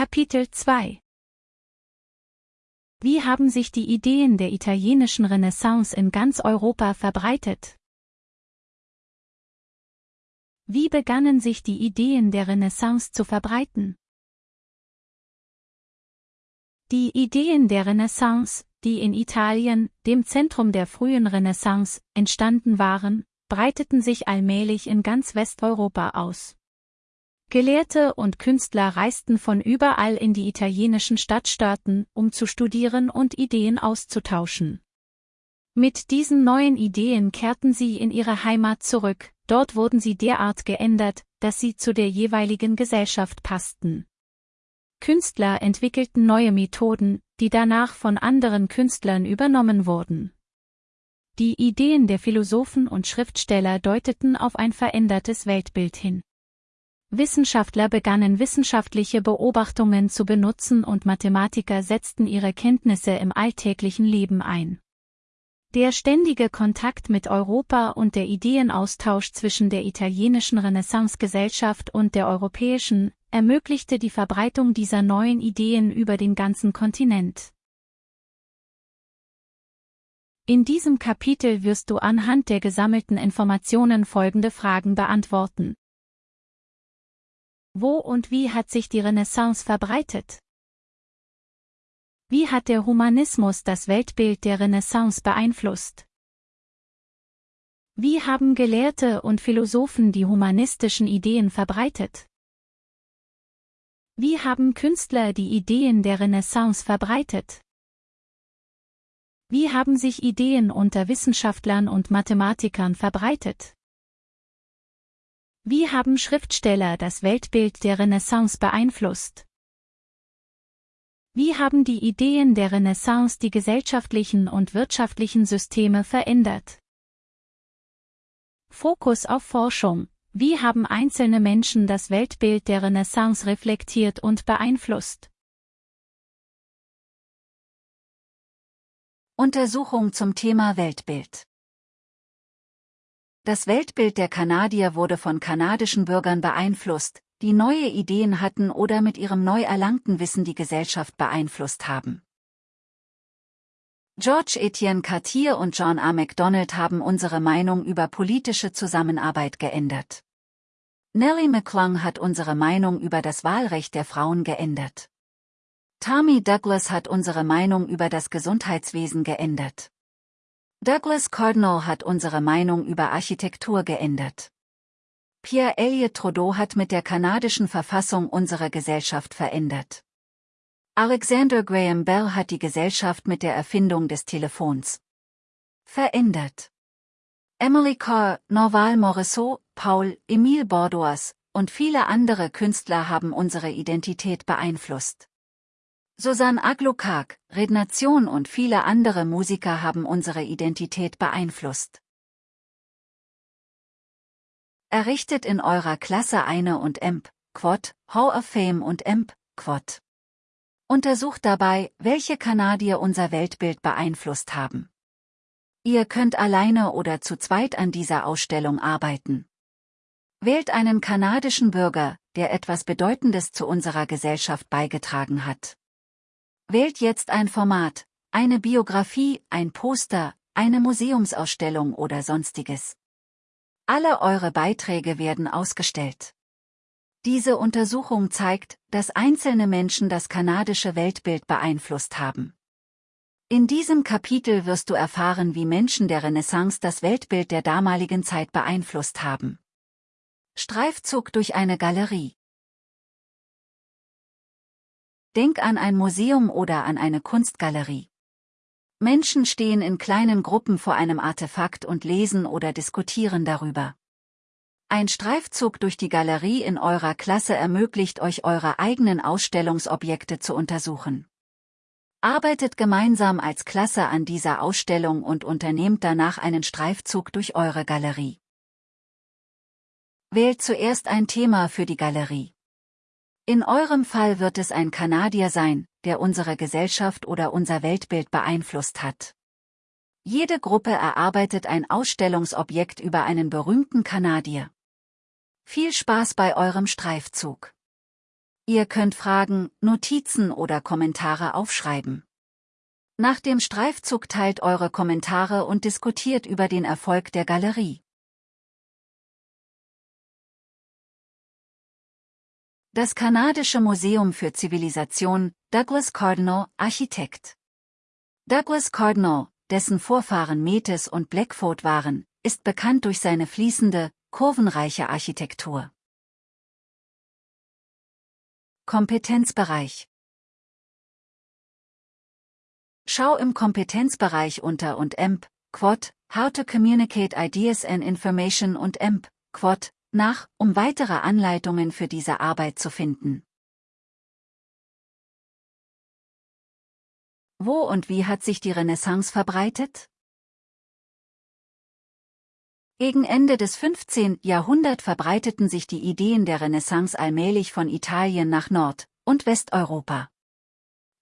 Kapitel 2 Wie haben sich die Ideen der italienischen Renaissance in ganz Europa verbreitet? Wie begannen sich die Ideen der Renaissance zu verbreiten? Die Ideen der Renaissance, die in Italien, dem Zentrum der frühen Renaissance, entstanden waren, breiteten sich allmählich in ganz Westeuropa aus. Gelehrte und Künstler reisten von überall in die italienischen Stadtstaaten, um zu studieren und Ideen auszutauschen. Mit diesen neuen Ideen kehrten sie in ihre Heimat zurück, dort wurden sie derart geändert, dass sie zu der jeweiligen Gesellschaft passten. Künstler entwickelten neue Methoden, die danach von anderen Künstlern übernommen wurden. Die Ideen der Philosophen und Schriftsteller deuteten auf ein verändertes Weltbild hin. Wissenschaftler begannen wissenschaftliche Beobachtungen zu benutzen und Mathematiker setzten ihre Kenntnisse im alltäglichen Leben ein. Der ständige Kontakt mit Europa und der Ideenaustausch zwischen der italienischen Renaissancegesellschaft und der europäischen ermöglichte die Verbreitung dieser neuen Ideen über den ganzen Kontinent. In diesem Kapitel wirst du anhand der gesammelten Informationen folgende Fragen beantworten. Wo und wie hat sich die Renaissance verbreitet? Wie hat der Humanismus das Weltbild der Renaissance beeinflusst? Wie haben Gelehrte und Philosophen die humanistischen Ideen verbreitet? Wie haben Künstler die Ideen der Renaissance verbreitet? Wie haben sich Ideen unter Wissenschaftlern und Mathematikern verbreitet? Wie haben Schriftsteller das Weltbild der Renaissance beeinflusst? Wie haben die Ideen der Renaissance die gesellschaftlichen und wirtschaftlichen Systeme verändert? Fokus auf Forschung. Wie haben einzelne Menschen das Weltbild der Renaissance reflektiert und beeinflusst? Untersuchung zum Thema Weltbild das Weltbild der Kanadier wurde von kanadischen Bürgern beeinflusst, die neue Ideen hatten oder mit ihrem neu erlangten Wissen die Gesellschaft beeinflusst haben. George Etienne Cartier und John A. MacDonald haben unsere Meinung über politische Zusammenarbeit geändert. Nellie McClung hat unsere Meinung über das Wahlrecht der Frauen geändert. Tommy Douglas hat unsere Meinung über das Gesundheitswesen geändert. Douglas Cardinal hat unsere Meinung über Architektur geändert. Pierre Elliott Trudeau hat mit der kanadischen Verfassung unsere Gesellschaft verändert. Alexander Graham Bell hat die Gesellschaft mit der Erfindung des Telefons verändert. Emily Carr, Norval Morisseau, Paul, Emile Bordoas und viele andere Künstler haben unsere Identität beeinflusst. Susan Aglukak, Rednation und viele andere Musiker haben unsere Identität beeinflusst. Errichtet in eurer Klasse eine und EMP, Quad, Hall of Fame und EMP, Quad. Untersucht dabei, welche Kanadier unser Weltbild beeinflusst haben. Ihr könnt alleine oder zu zweit an dieser Ausstellung arbeiten. Wählt einen kanadischen Bürger, der etwas Bedeutendes zu unserer Gesellschaft beigetragen hat. Wählt jetzt ein Format, eine Biografie, ein Poster, eine Museumsausstellung oder sonstiges. Alle eure Beiträge werden ausgestellt. Diese Untersuchung zeigt, dass einzelne Menschen das kanadische Weltbild beeinflusst haben. In diesem Kapitel wirst du erfahren, wie Menschen der Renaissance das Weltbild der damaligen Zeit beeinflusst haben. Streifzug durch eine Galerie. Denk an ein Museum oder an eine Kunstgalerie. Menschen stehen in kleinen Gruppen vor einem Artefakt und lesen oder diskutieren darüber. Ein Streifzug durch die Galerie in eurer Klasse ermöglicht euch eure eigenen Ausstellungsobjekte zu untersuchen. Arbeitet gemeinsam als Klasse an dieser Ausstellung und unternehmt danach einen Streifzug durch eure Galerie. Wählt zuerst ein Thema für die Galerie. In eurem Fall wird es ein Kanadier sein, der unsere Gesellschaft oder unser Weltbild beeinflusst hat. Jede Gruppe erarbeitet ein Ausstellungsobjekt über einen berühmten Kanadier. Viel Spaß bei eurem Streifzug. Ihr könnt Fragen, Notizen oder Kommentare aufschreiben. Nach dem Streifzug teilt eure Kommentare und diskutiert über den Erfolg der Galerie. Das Kanadische Museum für Zivilisation, Douglas Cardinal, Architekt. Douglas Cardinal, dessen Vorfahren Metis und Blackfoot waren, ist bekannt durch seine fließende, kurvenreiche Architektur. Kompetenzbereich Schau im Kompetenzbereich unter und EMP, Quad, How to Communicate Ideas and Information und EMP, Quad, nach, um weitere Anleitungen für diese Arbeit zu finden. Wo und wie hat sich die Renaissance verbreitet? Gegen Ende des 15. Jahrhunderts verbreiteten sich die Ideen der Renaissance allmählich von Italien nach Nord- und Westeuropa.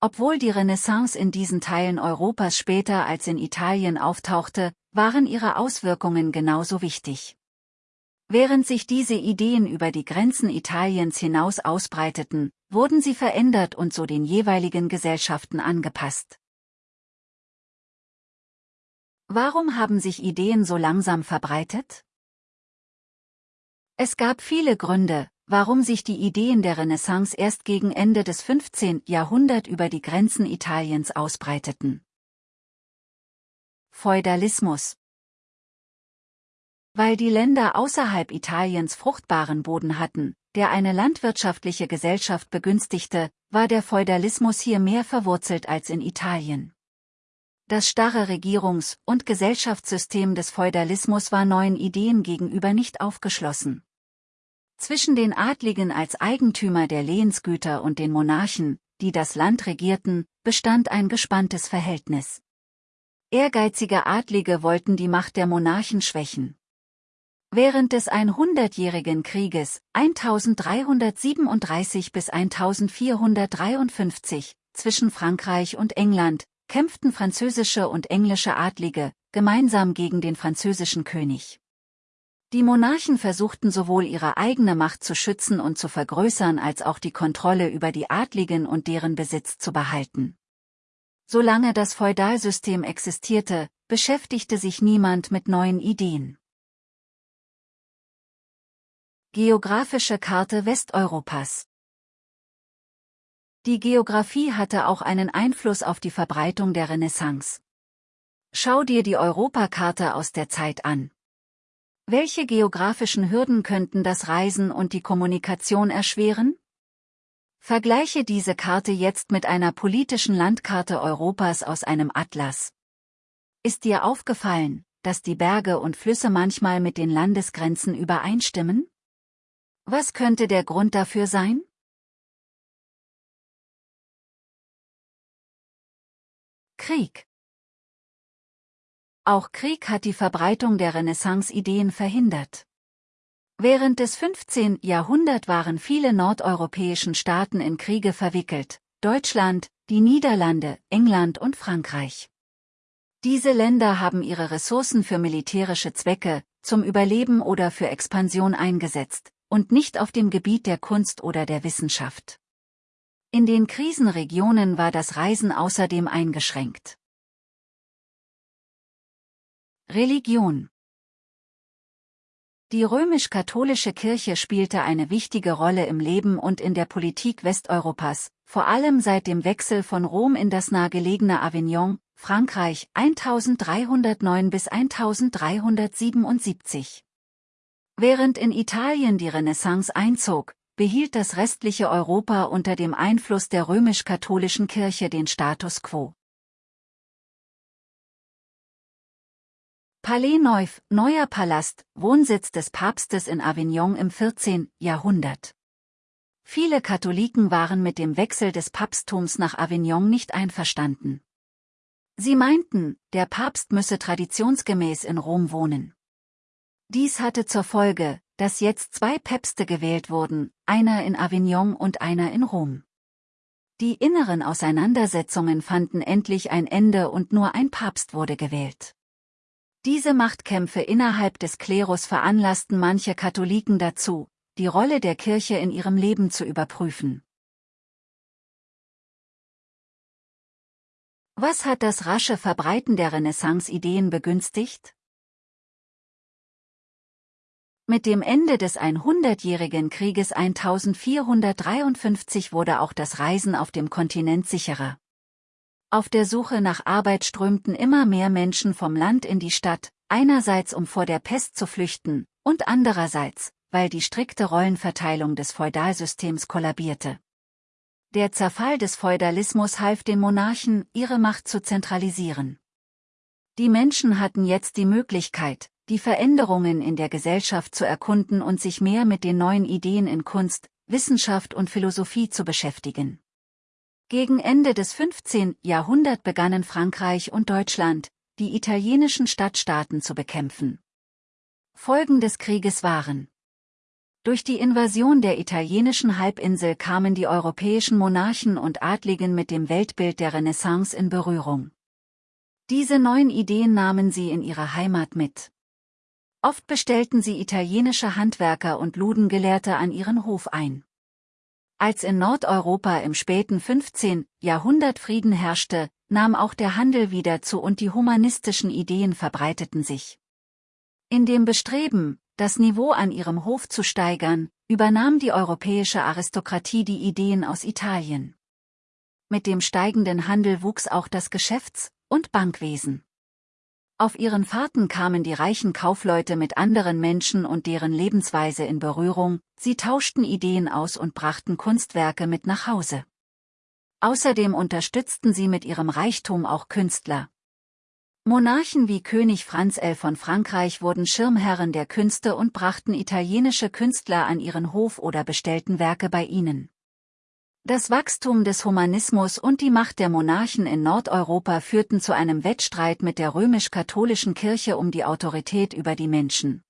Obwohl die Renaissance in diesen Teilen Europas später als in Italien auftauchte, waren ihre Auswirkungen genauso wichtig. Während sich diese Ideen über die Grenzen Italiens hinaus ausbreiteten, wurden sie verändert und so den jeweiligen Gesellschaften angepasst. Warum haben sich Ideen so langsam verbreitet? Es gab viele Gründe, warum sich die Ideen der Renaissance erst gegen Ende des 15. Jahrhunderts über die Grenzen Italiens ausbreiteten. Feudalismus Weil die Länder außerhalb Italiens fruchtbaren Boden hatten, der eine landwirtschaftliche Gesellschaft begünstigte, war der Feudalismus hier mehr verwurzelt als in Italien. Das starre Regierungs- und Gesellschaftssystem des Feudalismus war neuen Ideen gegenüber nicht aufgeschlossen. Zwischen den Adligen als Eigentümer der Lehensgüter und den Monarchen, die das Land regierten, bestand ein gespanntes Verhältnis. Ehrgeizige Adlige wollten die Macht der Monarchen schwächen. Während des 100-jährigen Krieges 1337 bis 1453 zwischen Frankreich und England kämpften französische und englische Adlige, gemeinsam gegen den französischen König. Die Monarchen versuchten sowohl ihre eigene Macht zu schützen und zu vergrößern als auch die Kontrolle über die Adligen und deren Besitz zu behalten. Solange das Feudalsystem existierte, beschäftigte sich niemand mit neuen Ideen. Geografische Karte Westeuropas die Geographie hatte auch einen Einfluss auf die Verbreitung der Renaissance. Schau dir die Europakarte aus der Zeit an. Welche geografischen Hürden könnten das Reisen und die Kommunikation erschweren? Vergleiche diese Karte jetzt mit einer politischen Landkarte Europas aus einem Atlas. Ist dir aufgefallen, dass die Berge und Flüsse manchmal mit den Landesgrenzen übereinstimmen? Was könnte der Grund dafür sein? Krieg Auch Krieg hat die Verbreitung der Renaissance-Ideen verhindert. Während des 15. Jahrhunderts waren viele nordeuropäischen Staaten in Kriege verwickelt, Deutschland, die Niederlande, England und Frankreich. Diese Länder haben ihre Ressourcen für militärische Zwecke, zum Überleben oder für Expansion eingesetzt, und nicht auf dem Gebiet der Kunst oder der Wissenschaft. In den Krisenregionen war das Reisen außerdem eingeschränkt. Religion Die römisch-katholische Kirche spielte eine wichtige Rolle im Leben und in der Politik Westeuropas, vor allem seit dem Wechsel von Rom in das nahegelegene Avignon, Frankreich 1309 bis 1377. Während in Italien die Renaissance einzog, behielt das restliche Europa unter dem Einfluss der römisch-katholischen Kirche den Status quo. Palais Neuf, Neuer Palast, Wohnsitz des Papstes in Avignon im 14. Jahrhundert. Viele Katholiken waren mit dem Wechsel des Papsttums nach Avignon nicht einverstanden. Sie meinten, der Papst müsse traditionsgemäß in Rom wohnen. Dies hatte zur Folge, dass jetzt zwei Päpste gewählt wurden, einer in Avignon und einer in Rom. Die inneren Auseinandersetzungen fanden endlich ein Ende und nur ein Papst wurde gewählt. Diese Machtkämpfe innerhalb des Klerus veranlassten manche Katholiken dazu, die Rolle der Kirche in ihrem Leben zu überprüfen. Was hat das rasche Verbreiten der Renaissance-Ideen begünstigt? Mit dem Ende des 100-jährigen Krieges 1453 wurde auch das Reisen auf dem Kontinent sicherer. Auf der Suche nach Arbeit strömten immer mehr Menschen vom Land in die Stadt, einerseits um vor der Pest zu flüchten, und andererseits, weil die strikte Rollenverteilung des Feudalsystems kollabierte. Der Zerfall des Feudalismus half den Monarchen, ihre Macht zu zentralisieren. Die Menschen hatten jetzt die Möglichkeit, die Veränderungen in der Gesellschaft zu erkunden und sich mehr mit den neuen Ideen in Kunst, Wissenschaft und Philosophie zu beschäftigen. Gegen Ende des 15. Jahrhunderts begannen Frankreich und Deutschland, die italienischen Stadtstaaten zu bekämpfen. Folgen des Krieges waren Durch die Invasion der italienischen Halbinsel kamen die europäischen Monarchen und Adligen mit dem Weltbild der Renaissance in Berührung. Diese neuen Ideen nahmen sie in ihre Heimat mit. Oft bestellten sie italienische Handwerker und luden Gelehrte an ihren Hof ein. Als in Nordeuropa im späten 15. Jahrhundert Frieden herrschte, nahm auch der Handel wieder zu und die humanistischen Ideen verbreiteten sich. In dem Bestreben, das Niveau an ihrem Hof zu steigern, übernahm die europäische Aristokratie die Ideen aus Italien. Mit dem steigenden Handel wuchs auch das Geschäfts- und Bankwesen. Auf ihren Fahrten kamen die reichen Kaufleute mit anderen Menschen und deren Lebensweise in Berührung, sie tauschten Ideen aus und brachten Kunstwerke mit nach Hause. Außerdem unterstützten sie mit ihrem Reichtum auch Künstler. Monarchen wie König Franz L. von Frankreich wurden Schirmherren der Künste und brachten italienische Künstler an ihren Hof oder bestellten Werke bei ihnen. Das Wachstum des Humanismus und die Macht der Monarchen in Nordeuropa führten zu einem Wettstreit mit der römisch-katholischen Kirche um die Autorität über die Menschen.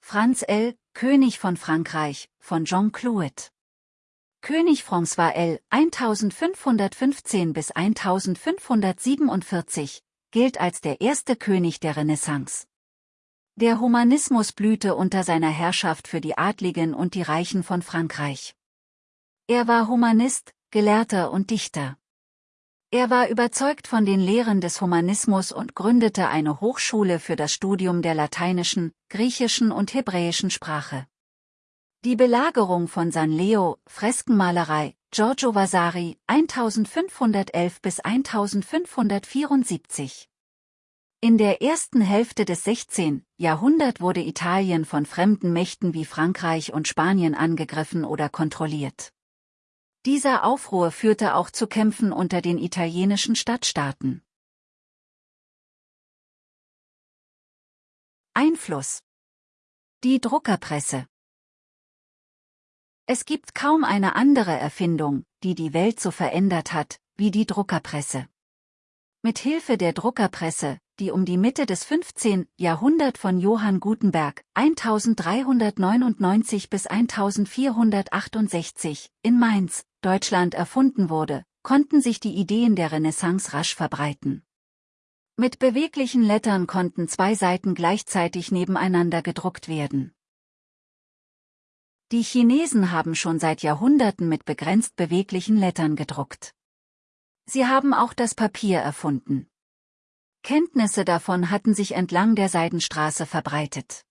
Franz L., König von Frankreich, von Jean Clouet. König François L. 1515 bis 1547 gilt als der erste König der Renaissance. Der Humanismus blühte unter seiner Herrschaft für die Adligen und die Reichen von Frankreich. Er war Humanist, Gelehrter und Dichter. Er war überzeugt von den Lehren des Humanismus und gründete eine Hochschule für das Studium der lateinischen, griechischen und hebräischen Sprache. Die Belagerung von San Leo, Freskenmalerei, Giorgio Vasari, 1511 bis 1574 in der ersten Hälfte des 16. Jahrhunderts wurde Italien von fremden Mächten wie Frankreich und Spanien angegriffen oder kontrolliert. Dieser Aufruhr führte auch zu Kämpfen unter den italienischen Stadtstaaten. Einfluss Die Druckerpresse Es gibt kaum eine andere Erfindung, die die Welt so verändert hat, wie die Druckerpresse. Mit Hilfe der Druckerpresse, die um die Mitte des 15. Jahrhundert von Johann Gutenberg 1399 bis 1468 in Mainz, Deutschland erfunden wurde, konnten sich die Ideen der Renaissance rasch verbreiten. Mit beweglichen Lettern konnten zwei Seiten gleichzeitig nebeneinander gedruckt werden. Die Chinesen haben schon seit Jahrhunderten mit begrenzt beweglichen Lettern gedruckt. Sie haben auch das Papier erfunden. Kenntnisse davon hatten sich entlang der Seidenstraße verbreitet.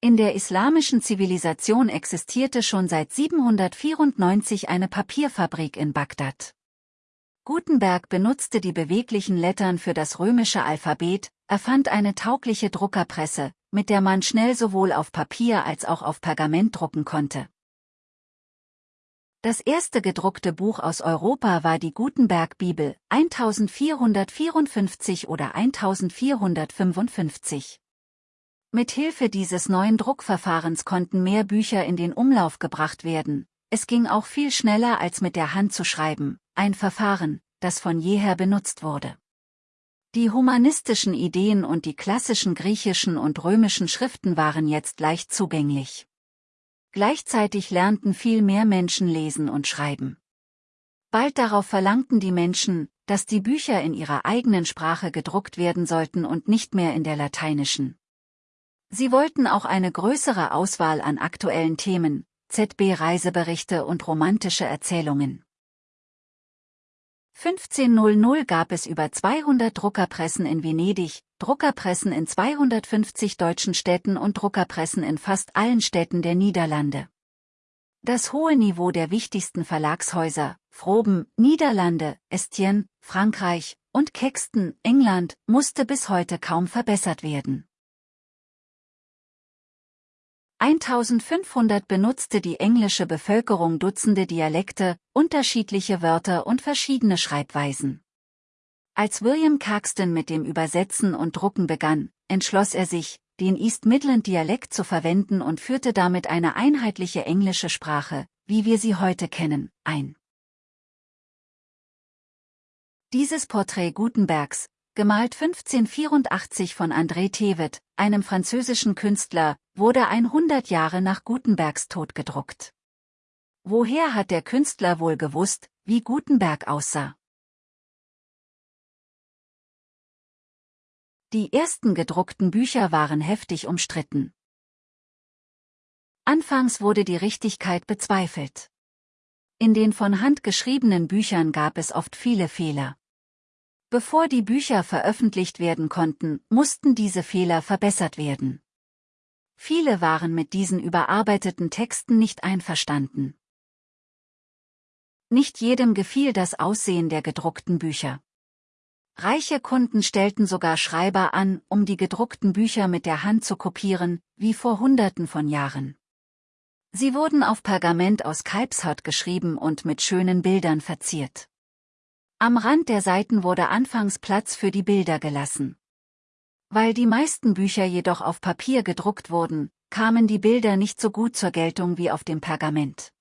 In der islamischen Zivilisation existierte schon seit 794 eine Papierfabrik in Bagdad. Gutenberg benutzte die beweglichen Lettern für das römische Alphabet, erfand eine taugliche Druckerpresse, mit der man schnell sowohl auf Papier als auch auf Pergament drucken konnte. Das erste gedruckte Buch aus Europa war die Gutenberg-Bibel, 1454 oder 1455. Mit Hilfe dieses neuen Druckverfahrens konnten mehr Bücher in den Umlauf gebracht werden. Es ging auch viel schneller als mit der Hand zu schreiben, ein Verfahren, das von jeher benutzt wurde. Die humanistischen Ideen und die klassischen griechischen und römischen Schriften waren jetzt leicht zugänglich. Gleichzeitig lernten viel mehr Menschen lesen und schreiben. Bald darauf verlangten die Menschen, dass die Bücher in ihrer eigenen Sprache gedruckt werden sollten und nicht mehr in der lateinischen. Sie wollten auch eine größere Auswahl an aktuellen Themen, ZB-Reiseberichte und romantische Erzählungen. 1500 gab es über 200 Druckerpressen in Venedig, Druckerpressen in 250 deutschen Städten und Druckerpressen in fast allen Städten der Niederlande. Das hohe Niveau der wichtigsten Verlagshäuser, Froben, Niederlande, Estien, Frankreich und Kexton, England, musste bis heute kaum verbessert werden. 1500 benutzte die englische Bevölkerung Dutzende Dialekte, unterschiedliche Wörter und verschiedene Schreibweisen. Als William Caxton mit dem Übersetzen und Drucken begann, entschloss er sich, den East Midland Dialekt zu verwenden und führte damit eine einheitliche englische Sprache, wie wir sie heute kennen, ein. Dieses Porträt Gutenbergs, gemalt 1584 von André Thevet, einem französischen Künstler, wurde 100 Jahre nach Gutenbergs Tod gedruckt. Woher hat der Künstler wohl gewusst, wie Gutenberg aussah? Die ersten gedruckten Bücher waren heftig umstritten. Anfangs wurde die Richtigkeit bezweifelt. In den von Hand geschriebenen Büchern gab es oft viele Fehler. Bevor die Bücher veröffentlicht werden konnten, mussten diese Fehler verbessert werden. Viele waren mit diesen überarbeiteten Texten nicht einverstanden. Nicht jedem gefiel das Aussehen der gedruckten Bücher. Reiche Kunden stellten sogar Schreiber an, um die gedruckten Bücher mit der Hand zu kopieren, wie vor Hunderten von Jahren. Sie wurden auf Pergament aus Kalbshaut geschrieben und mit schönen Bildern verziert. Am Rand der Seiten wurde anfangs Platz für die Bilder gelassen. Weil die meisten Bücher jedoch auf Papier gedruckt wurden, kamen die Bilder nicht so gut zur Geltung wie auf dem Pergament.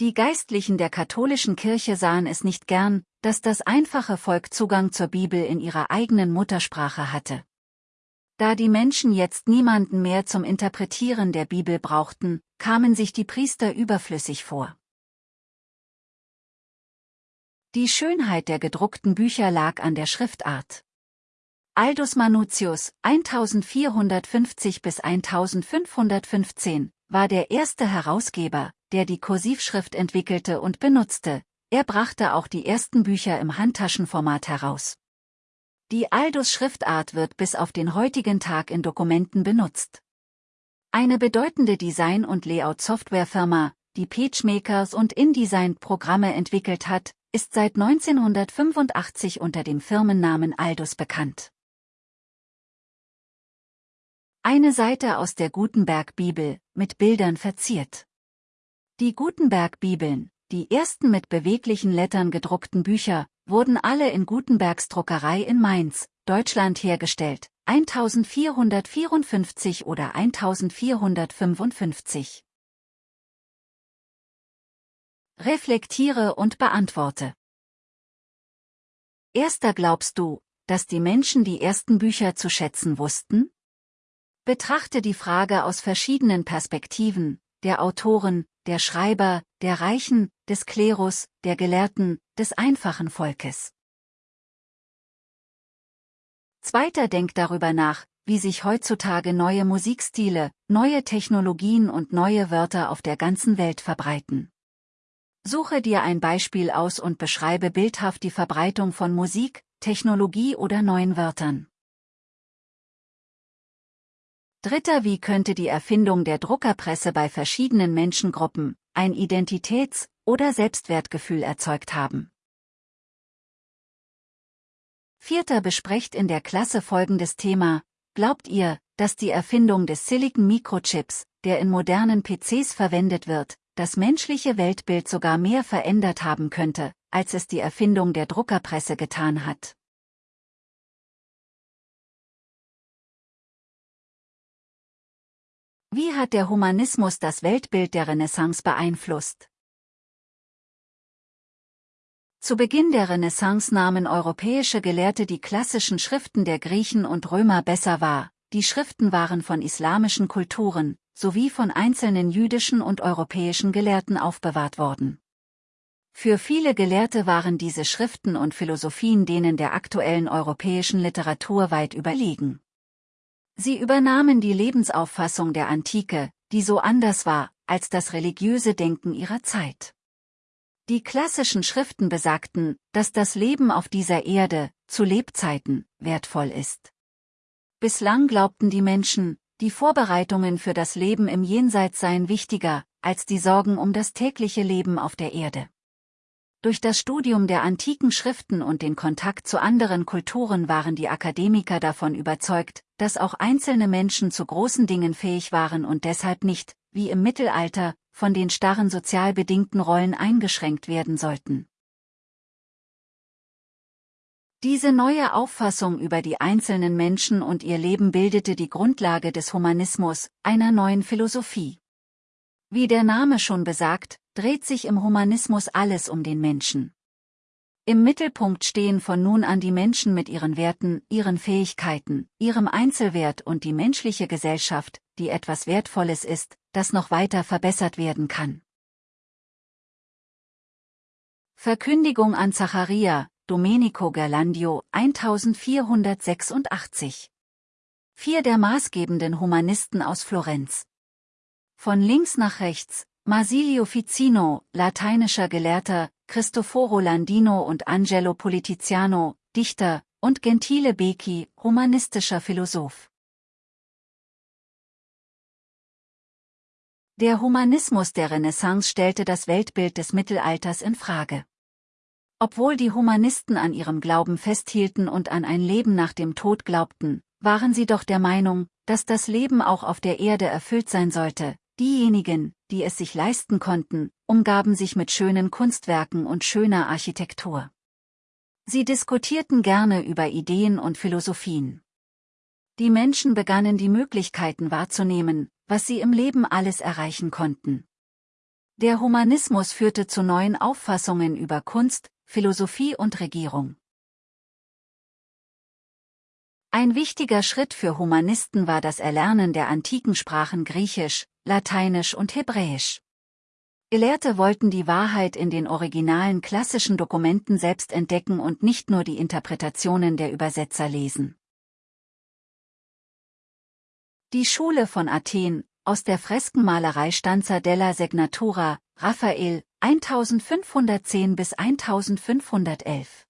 Die Geistlichen der katholischen Kirche sahen es nicht gern, dass das einfache Volk Zugang zur Bibel in ihrer eigenen Muttersprache hatte. Da die Menschen jetzt niemanden mehr zum Interpretieren der Bibel brauchten, kamen sich die Priester überflüssig vor. Die Schönheit der gedruckten Bücher lag an der Schriftart. Aldus Manutius, 1450 bis 1515, war der erste Herausgeber, der die Kursivschrift entwickelte und benutzte, er brachte auch die ersten Bücher im Handtaschenformat heraus. Die Aldus-Schriftart wird bis auf den heutigen Tag in Dokumenten benutzt. Eine bedeutende Design- und Layout-Softwarefirma, die PageMakers und InDesign-Programme entwickelt hat, ist seit 1985 unter dem Firmennamen Aldus bekannt. Eine Seite aus der Gutenberg-Bibel, mit Bildern verziert. Die Gutenberg-Bibeln, die ersten mit beweglichen Lettern gedruckten Bücher, wurden alle in Gutenbergs Druckerei in Mainz, Deutschland hergestellt, 1454 oder 1455. Reflektiere und beantworte. Erster glaubst du, dass die Menschen die ersten Bücher zu schätzen wussten? Betrachte die Frage aus verschiedenen Perspektiven, der Autoren, der Schreiber, der Reichen, des Klerus, der Gelehrten, des einfachen Volkes. Zweiter denkt darüber nach, wie sich heutzutage neue Musikstile, neue Technologien und neue Wörter auf der ganzen Welt verbreiten. Suche dir ein Beispiel aus und beschreibe bildhaft die Verbreitung von Musik, Technologie oder neuen Wörtern. Dritter Wie könnte die Erfindung der Druckerpresse bei verschiedenen Menschengruppen ein Identitäts- oder Selbstwertgefühl erzeugt haben? Vierter besprecht in der Klasse folgendes Thema. Glaubt ihr, dass die Erfindung des Silicon Microchips, der in modernen PCs verwendet wird, das menschliche Weltbild sogar mehr verändert haben könnte, als es die Erfindung der Druckerpresse getan hat. Wie hat der Humanismus das Weltbild der Renaissance beeinflusst? Zu Beginn der Renaissance nahmen europäische Gelehrte die klassischen Schriften der Griechen und Römer besser wahr, die Schriften waren von islamischen Kulturen, sowie von einzelnen jüdischen und europäischen Gelehrten aufbewahrt worden. Für viele Gelehrte waren diese Schriften und Philosophien denen der aktuellen europäischen Literatur weit überlegen. Sie übernahmen die Lebensauffassung der Antike, die so anders war, als das religiöse Denken ihrer Zeit. Die klassischen Schriften besagten, dass das Leben auf dieser Erde, zu Lebzeiten, wertvoll ist. Bislang glaubten die Menschen, die Vorbereitungen für das Leben im Jenseits seien wichtiger, als die Sorgen um das tägliche Leben auf der Erde. Durch das Studium der antiken Schriften und den Kontakt zu anderen Kulturen waren die Akademiker davon überzeugt, dass auch einzelne Menschen zu großen Dingen fähig waren und deshalb nicht, wie im Mittelalter, von den starren sozial bedingten Rollen eingeschränkt werden sollten. Diese neue Auffassung über die einzelnen Menschen und ihr Leben bildete die Grundlage des Humanismus, einer neuen Philosophie. Wie der Name schon besagt, dreht sich im Humanismus alles um den Menschen. Im Mittelpunkt stehen von nun an die Menschen mit ihren Werten, ihren Fähigkeiten, ihrem Einzelwert und die menschliche Gesellschaft, die etwas Wertvolles ist, das noch weiter verbessert werden kann. Verkündigung an Zacharia, Domenico Gerlandio, 1486 Vier der maßgebenden Humanisten aus Florenz. Von links nach rechts, Marsilio Ficino, lateinischer Gelehrter, Cristoforo Landino und Angelo Politiziano, Dichter, und Gentile Becchi, humanistischer Philosoph. Der Humanismus der Renaissance stellte das Weltbild des Mittelalters in Frage. Obwohl die Humanisten an ihrem Glauben festhielten und an ein Leben nach dem Tod glaubten, waren sie doch der Meinung, dass das Leben auch auf der Erde erfüllt sein sollte, Diejenigen, die es sich leisten konnten, umgaben sich mit schönen Kunstwerken und schöner Architektur. Sie diskutierten gerne über Ideen und Philosophien. Die Menschen begannen die Möglichkeiten wahrzunehmen, was sie im Leben alles erreichen konnten. Der Humanismus führte zu neuen Auffassungen über Kunst, Philosophie und Regierung. Ein wichtiger Schritt für Humanisten war das Erlernen der antiken Sprachen Griechisch, Lateinisch und Hebräisch. Gelehrte wollten die Wahrheit in den originalen klassischen Dokumenten selbst entdecken und nicht nur die Interpretationen der Übersetzer lesen. Die Schule von Athen, aus der Freskenmalerei Stanza della Segnatura, Raphael, 1510 bis 1511.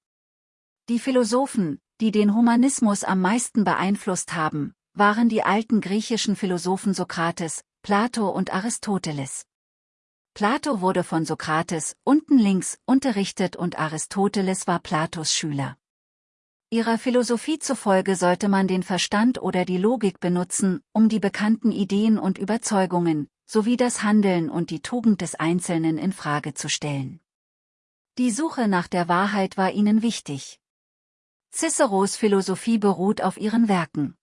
Die Philosophen, die den Humanismus am meisten beeinflusst haben, waren die alten griechischen Philosophen Sokrates, Plato und Aristoteles. Plato wurde von Sokrates, unten links, unterrichtet und Aristoteles war Platos Schüler. Ihrer Philosophie zufolge sollte man den Verstand oder die Logik benutzen, um die bekannten Ideen und Überzeugungen, sowie das Handeln und die Tugend des Einzelnen in Frage zu stellen. Die Suche nach der Wahrheit war ihnen wichtig. Ciceros Philosophie beruht auf ihren Werken.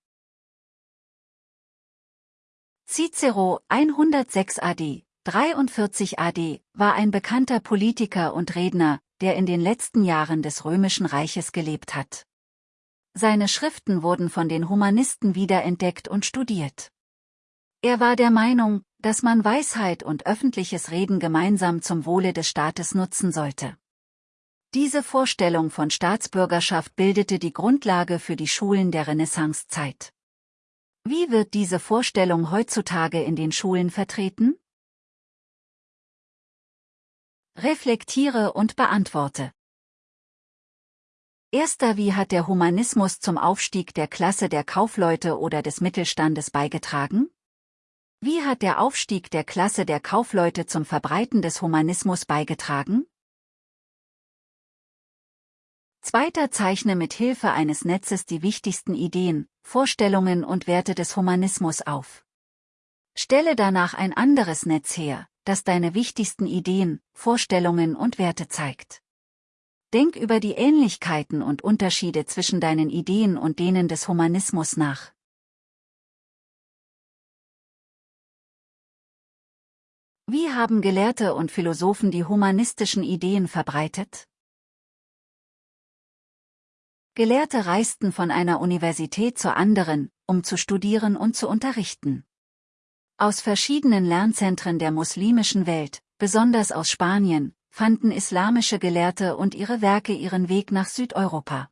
Cicero 106 AD, 43 AD, war ein bekannter Politiker und Redner, der in den letzten Jahren des Römischen Reiches gelebt hat. Seine Schriften wurden von den Humanisten wiederentdeckt und studiert. Er war der Meinung, dass man Weisheit und öffentliches Reden gemeinsam zum Wohle des Staates nutzen sollte. Diese Vorstellung von Staatsbürgerschaft bildete die Grundlage für die Schulen der Renaissancezeit. Wie wird diese Vorstellung heutzutage in den Schulen vertreten? Reflektiere und beantworte. Erster Wie hat der Humanismus zum Aufstieg der Klasse der Kaufleute oder des Mittelstandes beigetragen? Wie hat der Aufstieg der Klasse der Kaufleute zum Verbreiten des Humanismus beigetragen? Zweiter zeichne mit Hilfe eines Netzes die wichtigsten Ideen, Vorstellungen und Werte des Humanismus auf. Stelle danach ein anderes Netz her, das deine wichtigsten Ideen, Vorstellungen und Werte zeigt. Denk über die Ähnlichkeiten und Unterschiede zwischen deinen Ideen und denen des Humanismus nach. Wie haben Gelehrte und Philosophen die humanistischen Ideen verbreitet? Gelehrte reisten von einer Universität zur anderen, um zu studieren und zu unterrichten. Aus verschiedenen Lernzentren der muslimischen Welt, besonders aus Spanien, fanden islamische Gelehrte und ihre Werke ihren Weg nach Südeuropa.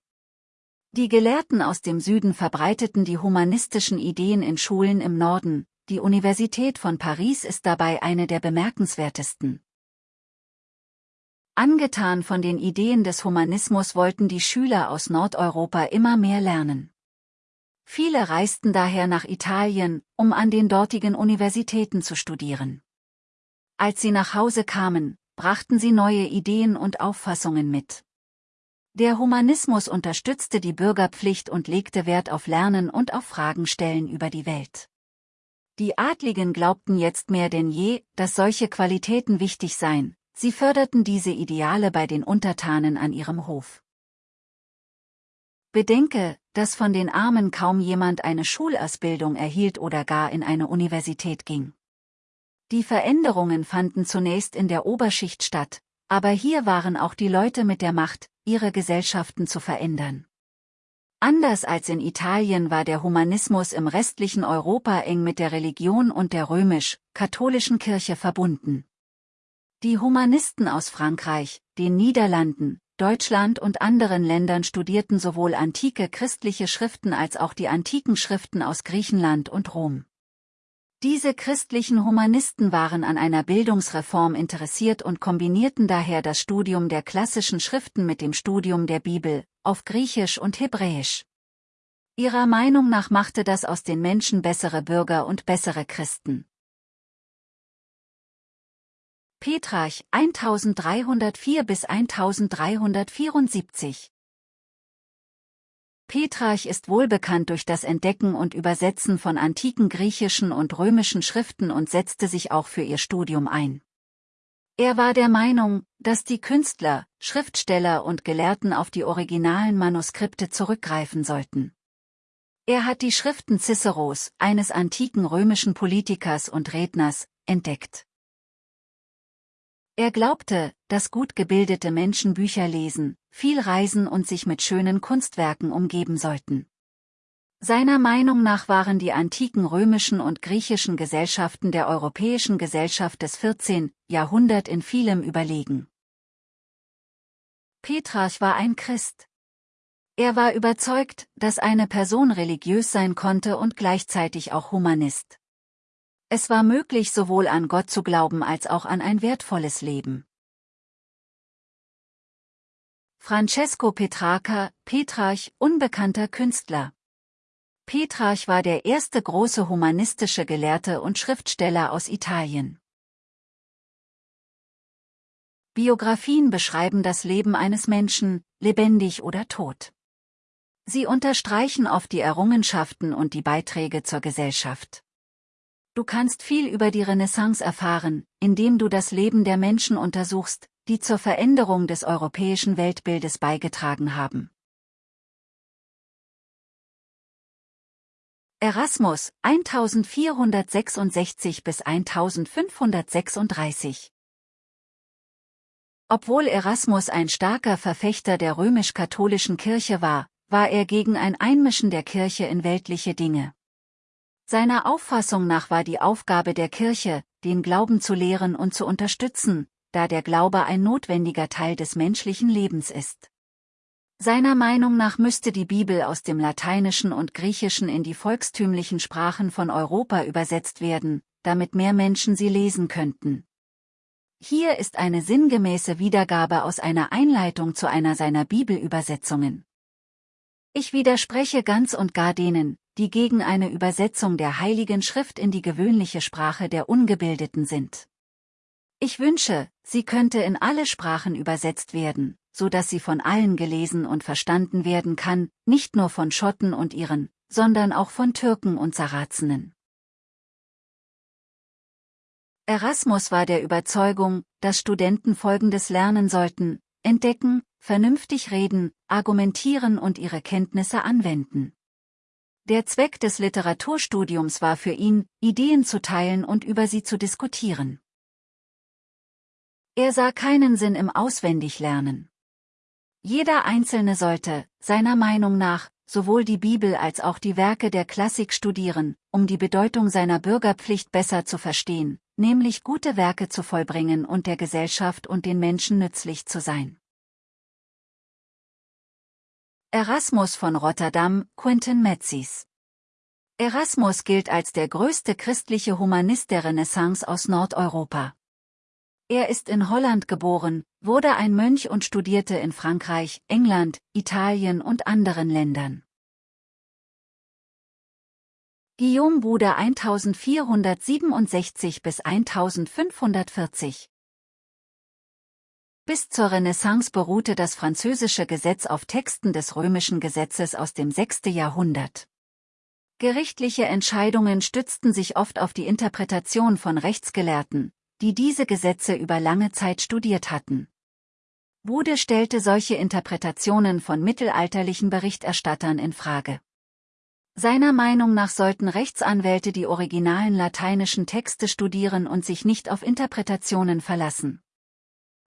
Die Gelehrten aus dem Süden verbreiteten die humanistischen Ideen in Schulen im Norden, die Universität von Paris ist dabei eine der bemerkenswertesten. Angetan von den Ideen des Humanismus wollten die Schüler aus Nordeuropa immer mehr lernen. Viele reisten daher nach Italien, um an den dortigen Universitäten zu studieren. Als sie nach Hause kamen, brachten sie neue Ideen und Auffassungen mit. Der Humanismus unterstützte die Bürgerpflicht und legte Wert auf Lernen und auf Fragen stellen über die Welt. Die Adligen glaubten jetzt mehr denn je, dass solche Qualitäten wichtig seien, sie förderten diese Ideale bei den Untertanen an ihrem Hof. Bedenke, dass von den Armen kaum jemand eine Schulausbildung erhielt oder gar in eine Universität ging. Die Veränderungen fanden zunächst in der Oberschicht statt, aber hier waren auch die Leute mit der Macht, ihre Gesellschaften zu verändern. Anders als in Italien war der Humanismus im restlichen Europa eng mit der Religion und der römisch-katholischen Kirche verbunden. Die Humanisten aus Frankreich, den Niederlanden, Deutschland und anderen Ländern studierten sowohl antike christliche Schriften als auch die antiken Schriften aus Griechenland und Rom. Diese christlichen Humanisten waren an einer Bildungsreform interessiert und kombinierten daher das Studium der klassischen Schriften mit dem Studium der Bibel, auf Griechisch und Hebräisch. Ihrer Meinung nach machte das aus den Menschen bessere Bürger und bessere Christen. Petrarch 1304 bis 1374 Petrarch ist wohlbekannt durch das Entdecken und Übersetzen von antiken griechischen und römischen Schriften und setzte sich auch für ihr Studium ein. Er war der Meinung, dass die Künstler, Schriftsteller und Gelehrten auf die originalen Manuskripte zurückgreifen sollten. Er hat die Schriften Ciceros, eines antiken römischen Politikers und Redners, entdeckt. Er glaubte, dass gut gebildete Menschen Bücher lesen, viel reisen und sich mit schönen Kunstwerken umgeben sollten. Seiner Meinung nach waren die antiken römischen und griechischen Gesellschaften der europäischen Gesellschaft des 14. Jahrhundert in vielem überlegen. Petrarch war ein Christ. Er war überzeugt, dass eine Person religiös sein konnte und gleichzeitig auch Humanist. Es war möglich sowohl an Gott zu glauben als auch an ein wertvolles Leben. Francesco Petrarca, Petrarch, unbekannter Künstler. Petrarch war der erste große humanistische Gelehrte und Schriftsteller aus Italien. Biografien beschreiben das Leben eines Menschen, lebendig oder tot. Sie unterstreichen oft die Errungenschaften und die Beiträge zur Gesellschaft. Du kannst viel über die Renaissance erfahren, indem du das Leben der Menschen untersuchst, die zur Veränderung des europäischen Weltbildes beigetragen haben. Erasmus 1466 bis 1536 Obwohl Erasmus ein starker Verfechter der römisch-katholischen Kirche war, war er gegen ein Einmischen der Kirche in weltliche Dinge. Seiner Auffassung nach war die Aufgabe der Kirche, den Glauben zu lehren und zu unterstützen, da der Glaube ein notwendiger Teil des menschlichen Lebens ist. Seiner Meinung nach müsste die Bibel aus dem Lateinischen und Griechischen in die volkstümlichen Sprachen von Europa übersetzt werden, damit mehr Menschen sie lesen könnten. Hier ist eine sinngemäße Wiedergabe aus einer Einleitung zu einer seiner Bibelübersetzungen. Ich widerspreche ganz und gar denen, die gegen eine Übersetzung der Heiligen Schrift in die gewöhnliche Sprache der Ungebildeten sind. Ich wünsche, sie könnte in alle Sprachen übersetzt werden, so dass sie von allen gelesen und verstanden werden kann, nicht nur von Schotten und Iren, sondern auch von Türken und Sarazenen. Erasmus war der Überzeugung, dass Studenten Folgendes lernen sollten, entdecken, vernünftig reden, argumentieren und ihre Kenntnisse anwenden. Der Zweck des Literaturstudiums war für ihn, Ideen zu teilen und über sie zu diskutieren. Er sah keinen Sinn im Auswendiglernen. Jeder Einzelne sollte, seiner Meinung nach, sowohl die Bibel als auch die Werke der Klassik studieren, um die Bedeutung seiner Bürgerpflicht besser zu verstehen, nämlich gute Werke zu vollbringen und der Gesellschaft und den Menschen nützlich zu sein. Erasmus von Rotterdam, Quinton Metzis. Erasmus gilt als der größte christliche Humanist der Renaissance aus Nordeuropa. Er ist in Holland geboren, wurde ein Mönch und studierte in Frankreich, England, Italien und anderen Ländern. Guillaume Bude 1467 bis 1540 Bis zur Renaissance beruhte das französische Gesetz auf Texten des römischen Gesetzes aus dem 6. Jahrhundert. Gerichtliche Entscheidungen stützten sich oft auf die Interpretation von Rechtsgelehrten, die diese Gesetze über lange Zeit studiert hatten. Bude stellte solche Interpretationen von mittelalterlichen Berichterstattern in Frage. Seiner Meinung nach sollten Rechtsanwälte die originalen lateinischen Texte studieren und sich nicht auf Interpretationen verlassen.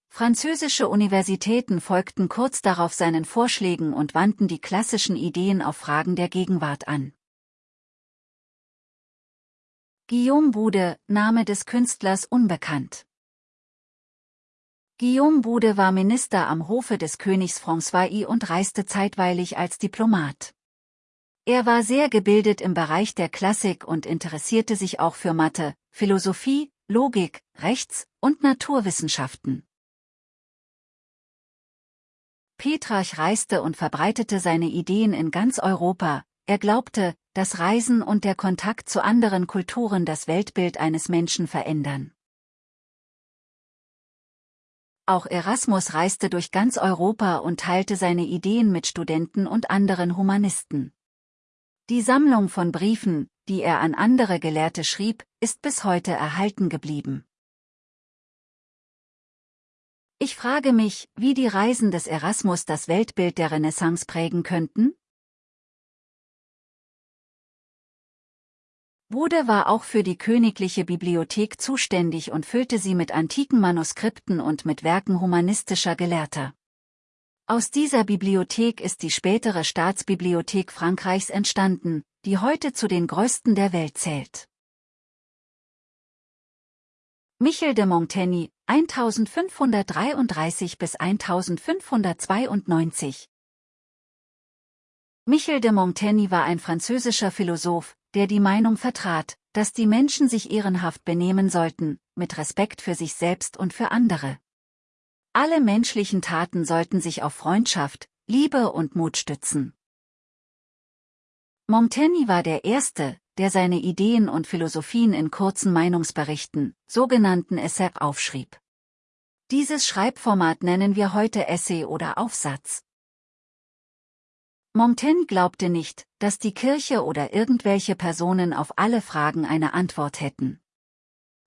Französische Universitäten folgten kurz darauf seinen Vorschlägen und wandten die klassischen Ideen auf Fragen der Gegenwart an. Guillaume Bude, Name des Künstlers unbekannt. Guillaume Bude war Minister am Hofe des Königs François I und reiste zeitweilig als Diplomat. Er war sehr gebildet im Bereich der Klassik und interessierte sich auch für Mathe, Philosophie, Logik, Rechts- und Naturwissenschaften. Petrarch reiste und verbreitete seine Ideen in ganz Europa, er glaubte, dass Reisen und der Kontakt zu anderen Kulturen das Weltbild eines Menschen verändern. Auch Erasmus reiste durch ganz Europa und teilte seine Ideen mit Studenten und anderen Humanisten. Die Sammlung von Briefen, die er an andere Gelehrte schrieb, ist bis heute erhalten geblieben. Ich frage mich, wie die Reisen des Erasmus das Weltbild der Renaissance prägen könnten? Bude war auch für die königliche Bibliothek zuständig und füllte sie mit antiken Manuskripten und mit Werken humanistischer Gelehrter. Aus dieser Bibliothek ist die spätere Staatsbibliothek Frankreichs entstanden, die heute zu den größten der Welt zählt. Michel de Montaigne, 1533 bis 1592 Michel de Montaigne war ein französischer Philosoph, der die Meinung vertrat, dass die Menschen sich ehrenhaft benehmen sollten, mit Respekt für sich selbst und für andere. Alle menschlichen Taten sollten sich auf Freundschaft, Liebe und Mut stützen. Montaigne war der Erste, der seine Ideen und Philosophien in kurzen Meinungsberichten, sogenannten Essay, aufschrieb. Dieses Schreibformat nennen wir heute Essay oder Aufsatz. Montaigne glaubte nicht, dass die Kirche oder irgendwelche Personen auf alle Fragen eine Antwort hätten.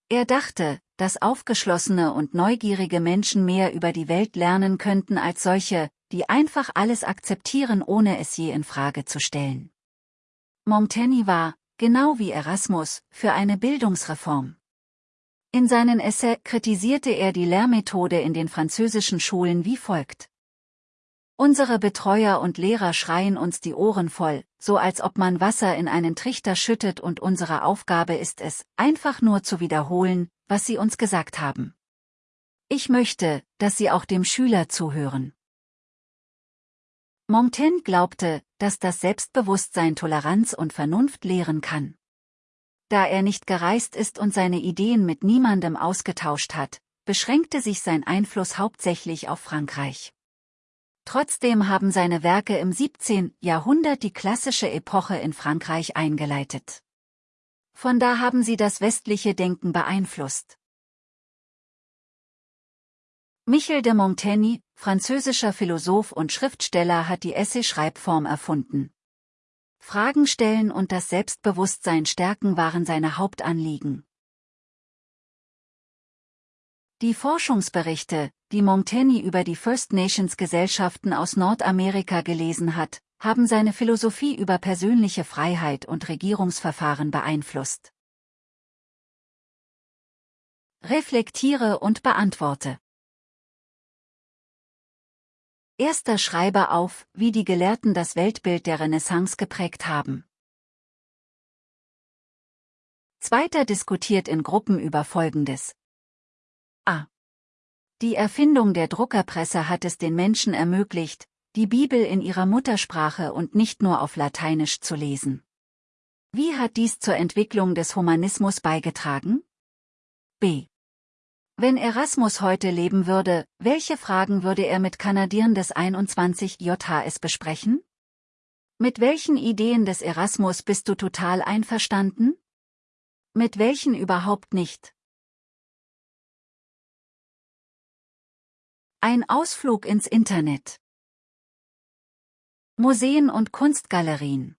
Er dachte, dass aufgeschlossene und neugierige Menschen mehr über die Welt lernen könnten als solche, die einfach alles akzeptieren ohne es je in Frage zu stellen. Montaigne war, genau wie Erasmus, für eine Bildungsreform. In seinen Essay kritisierte er die Lehrmethode in den französischen Schulen wie folgt. Unsere Betreuer und Lehrer schreien uns die Ohren voll, so als ob man Wasser in einen Trichter schüttet und unsere Aufgabe ist es, einfach nur zu wiederholen, was sie uns gesagt haben. Ich möchte, dass sie auch dem Schüler zuhören. Montaigne glaubte, dass das Selbstbewusstsein Toleranz und Vernunft lehren kann. Da er nicht gereist ist und seine Ideen mit niemandem ausgetauscht hat, beschränkte sich sein Einfluss hauptsächlich auf Frankreich. Trotzdem haben seine Werke im 17. Jahrhundert die klassische Epoche in Frankreich eingeleitet. Von da haben sie das westliche Denken beeinflusst. Michel de Montaigne, französischer Philosoph und Schriftsteller hat die Essay-Schreibform erfunden. Fragen stellen und das Selbstbewusstsein stärken waren seine Hauptanliegen. Die Forschungsberichte, die Montaigne über die First Nations Gesellschaften aus Nordamerika gelesen hat, haben seine Philosophie über persönliche Freiheit und Regierungsverfahren beeinflusst. Reflektiere und beantworte. Erster Schreiber auf, wie die Gelehrten das Weltbild der Renaissance geprägt haben. Zweiter diskutiert in Gruppen über Folgendes. A. Die Erfindung der Druckerpresse hat es den Menschen ermöglicht, die Bibel in ihrer Muttersprache und nicht nur auf Lateinisch zu lesen. Wie hat dies zur Entwicklung des Humanismus beigetragen? B. Wenn Erasmus heute leben würde, welche Fragen würde er mit Kanadieren des 21 JHS besprechen? Mit welchen Ideen des Erasmus bist du total einverstanden? Mit welchen überhaupt nicht? Ein Ausflug ins Internet. Museen und Kunstgalerien.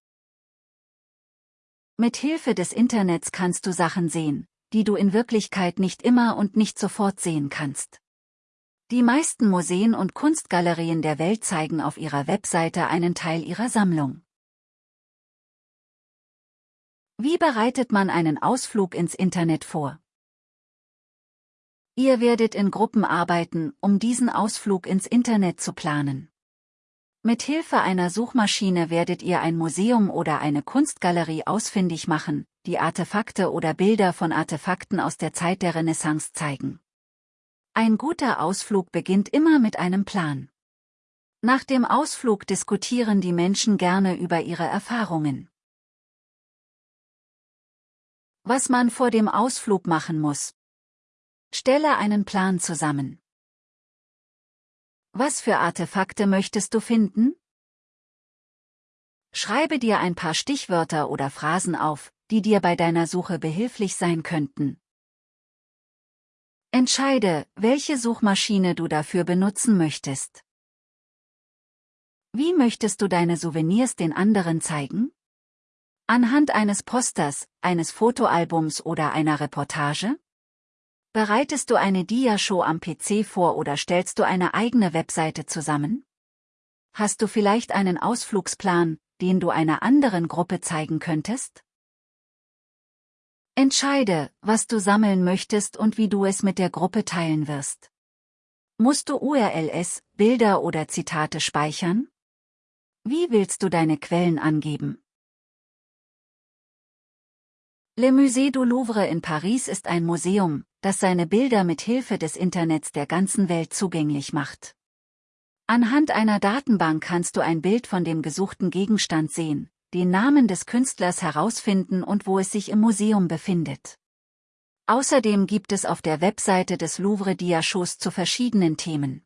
Mit Hilfe des Internets kannst du Sachen sehen, die du in Wirklichkeit nicht immer und nicht sofort sehen kannst. Die meisten Museen und Kunstgalerien der Welt zeigen auf ihrer Webseite einen Teil ihrer Sammlung. Wie bereitet man einen Ausflug ins Internet vor? Ihr werdet in Gruppen arbeiten, um diesen Ausflug ins Internet zu planen. Mit Hilfe einer Suchmaschine werdet ihr ein Museum oder eine Kunstgalerie ausfindig machen, die Artefakte oder Bilder von Artefakten aus der Zeit der Renaissance zeigen. Ein guter Ausflug beginnt immer mit einem Plan. Nach dem Ausflug diskutieren die Menschen gerne über ihre Erfahrungen. Was man vor dem Ausflug machen muss. Stelle einen Plan zusammen. Was für Artefakte möchtest du finden? Schreibe dir ein paar Stichwörter oder Phrasen auf, die dir bei deiner Suche behilflich sein könnten. Entscheide, welche Suchmaschine du dafür benutzen möchtest. Wie möchtest du deine Souvenirs den anderen zeigen? Anhand eines Posters, eines Fotoalbums oder einer Reportage? Bereitest du eine Dia-Show am PC vor oder stellst du eine eigene Webseite zusammen? Hast du vielleicht einen Ausflugsplan, den du einer anderen Gruppe zeigen könntest? Entscheide, was du sammeln möchtest und wie du es mit der Gruppe teilen wirst. Musst du URLs, Bilder oder Zitate speichern? Wie willst du deine Quellen angeben? Le Musée du Louvre in Paris ist ein Museum, das seine Bilder mit Hilfe des Internets der ganzen Welt zugänglich macht. Anhand einer Datenbank kannst du ein Bild von dem gesuchten Gegenstand sehen, den Namen des Künstlers herausfinden und wo es sich im Museum befindet. Außerdem gibt es auf der Webseite des Louvre Diashows zu verschiedenen Themen.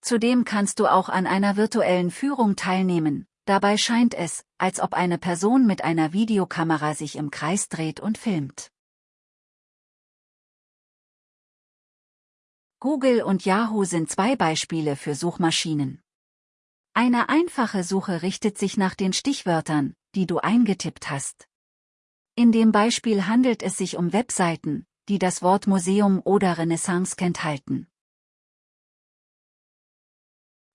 Zudem kannst du auch an einer virtuellen Führung teilnehmen, dabei scheint es, als ob eine Person mit einer Videokamera sich im Kreis dreht und filmt. Google und Yahoo sind zwei Beispiele für Suchmaschinen. Eine einfache Suche richtet sich nach den Stichwörtern, die du eingetippt hast. In dem Beispiel handelt es sich um Webseiten, die das Wort Museum oder Renaissance enthalten.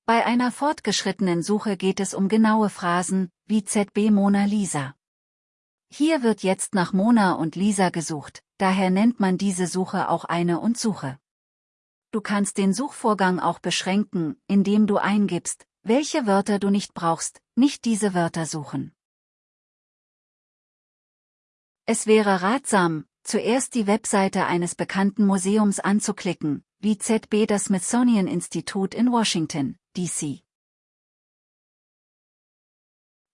Bei einer fortgeschrittenen Suche geht es um genaue Phrasen, wie ZB Mona Lisa. Hier wird jetzt nach Mona und Lisa gesucht, daher nennt man diese Suche auch eine und Suche. Du kannst den Suchvorgang auch beschränken, indem du eingibst, welche Wörter du nicht brauchst, nicht diese Wörter suchen. Es wäre ratsam, zuerst die Webseite eines bekannten Museums anzuklicken, wie ZB das Smithsonian Institute in Washington, D.C.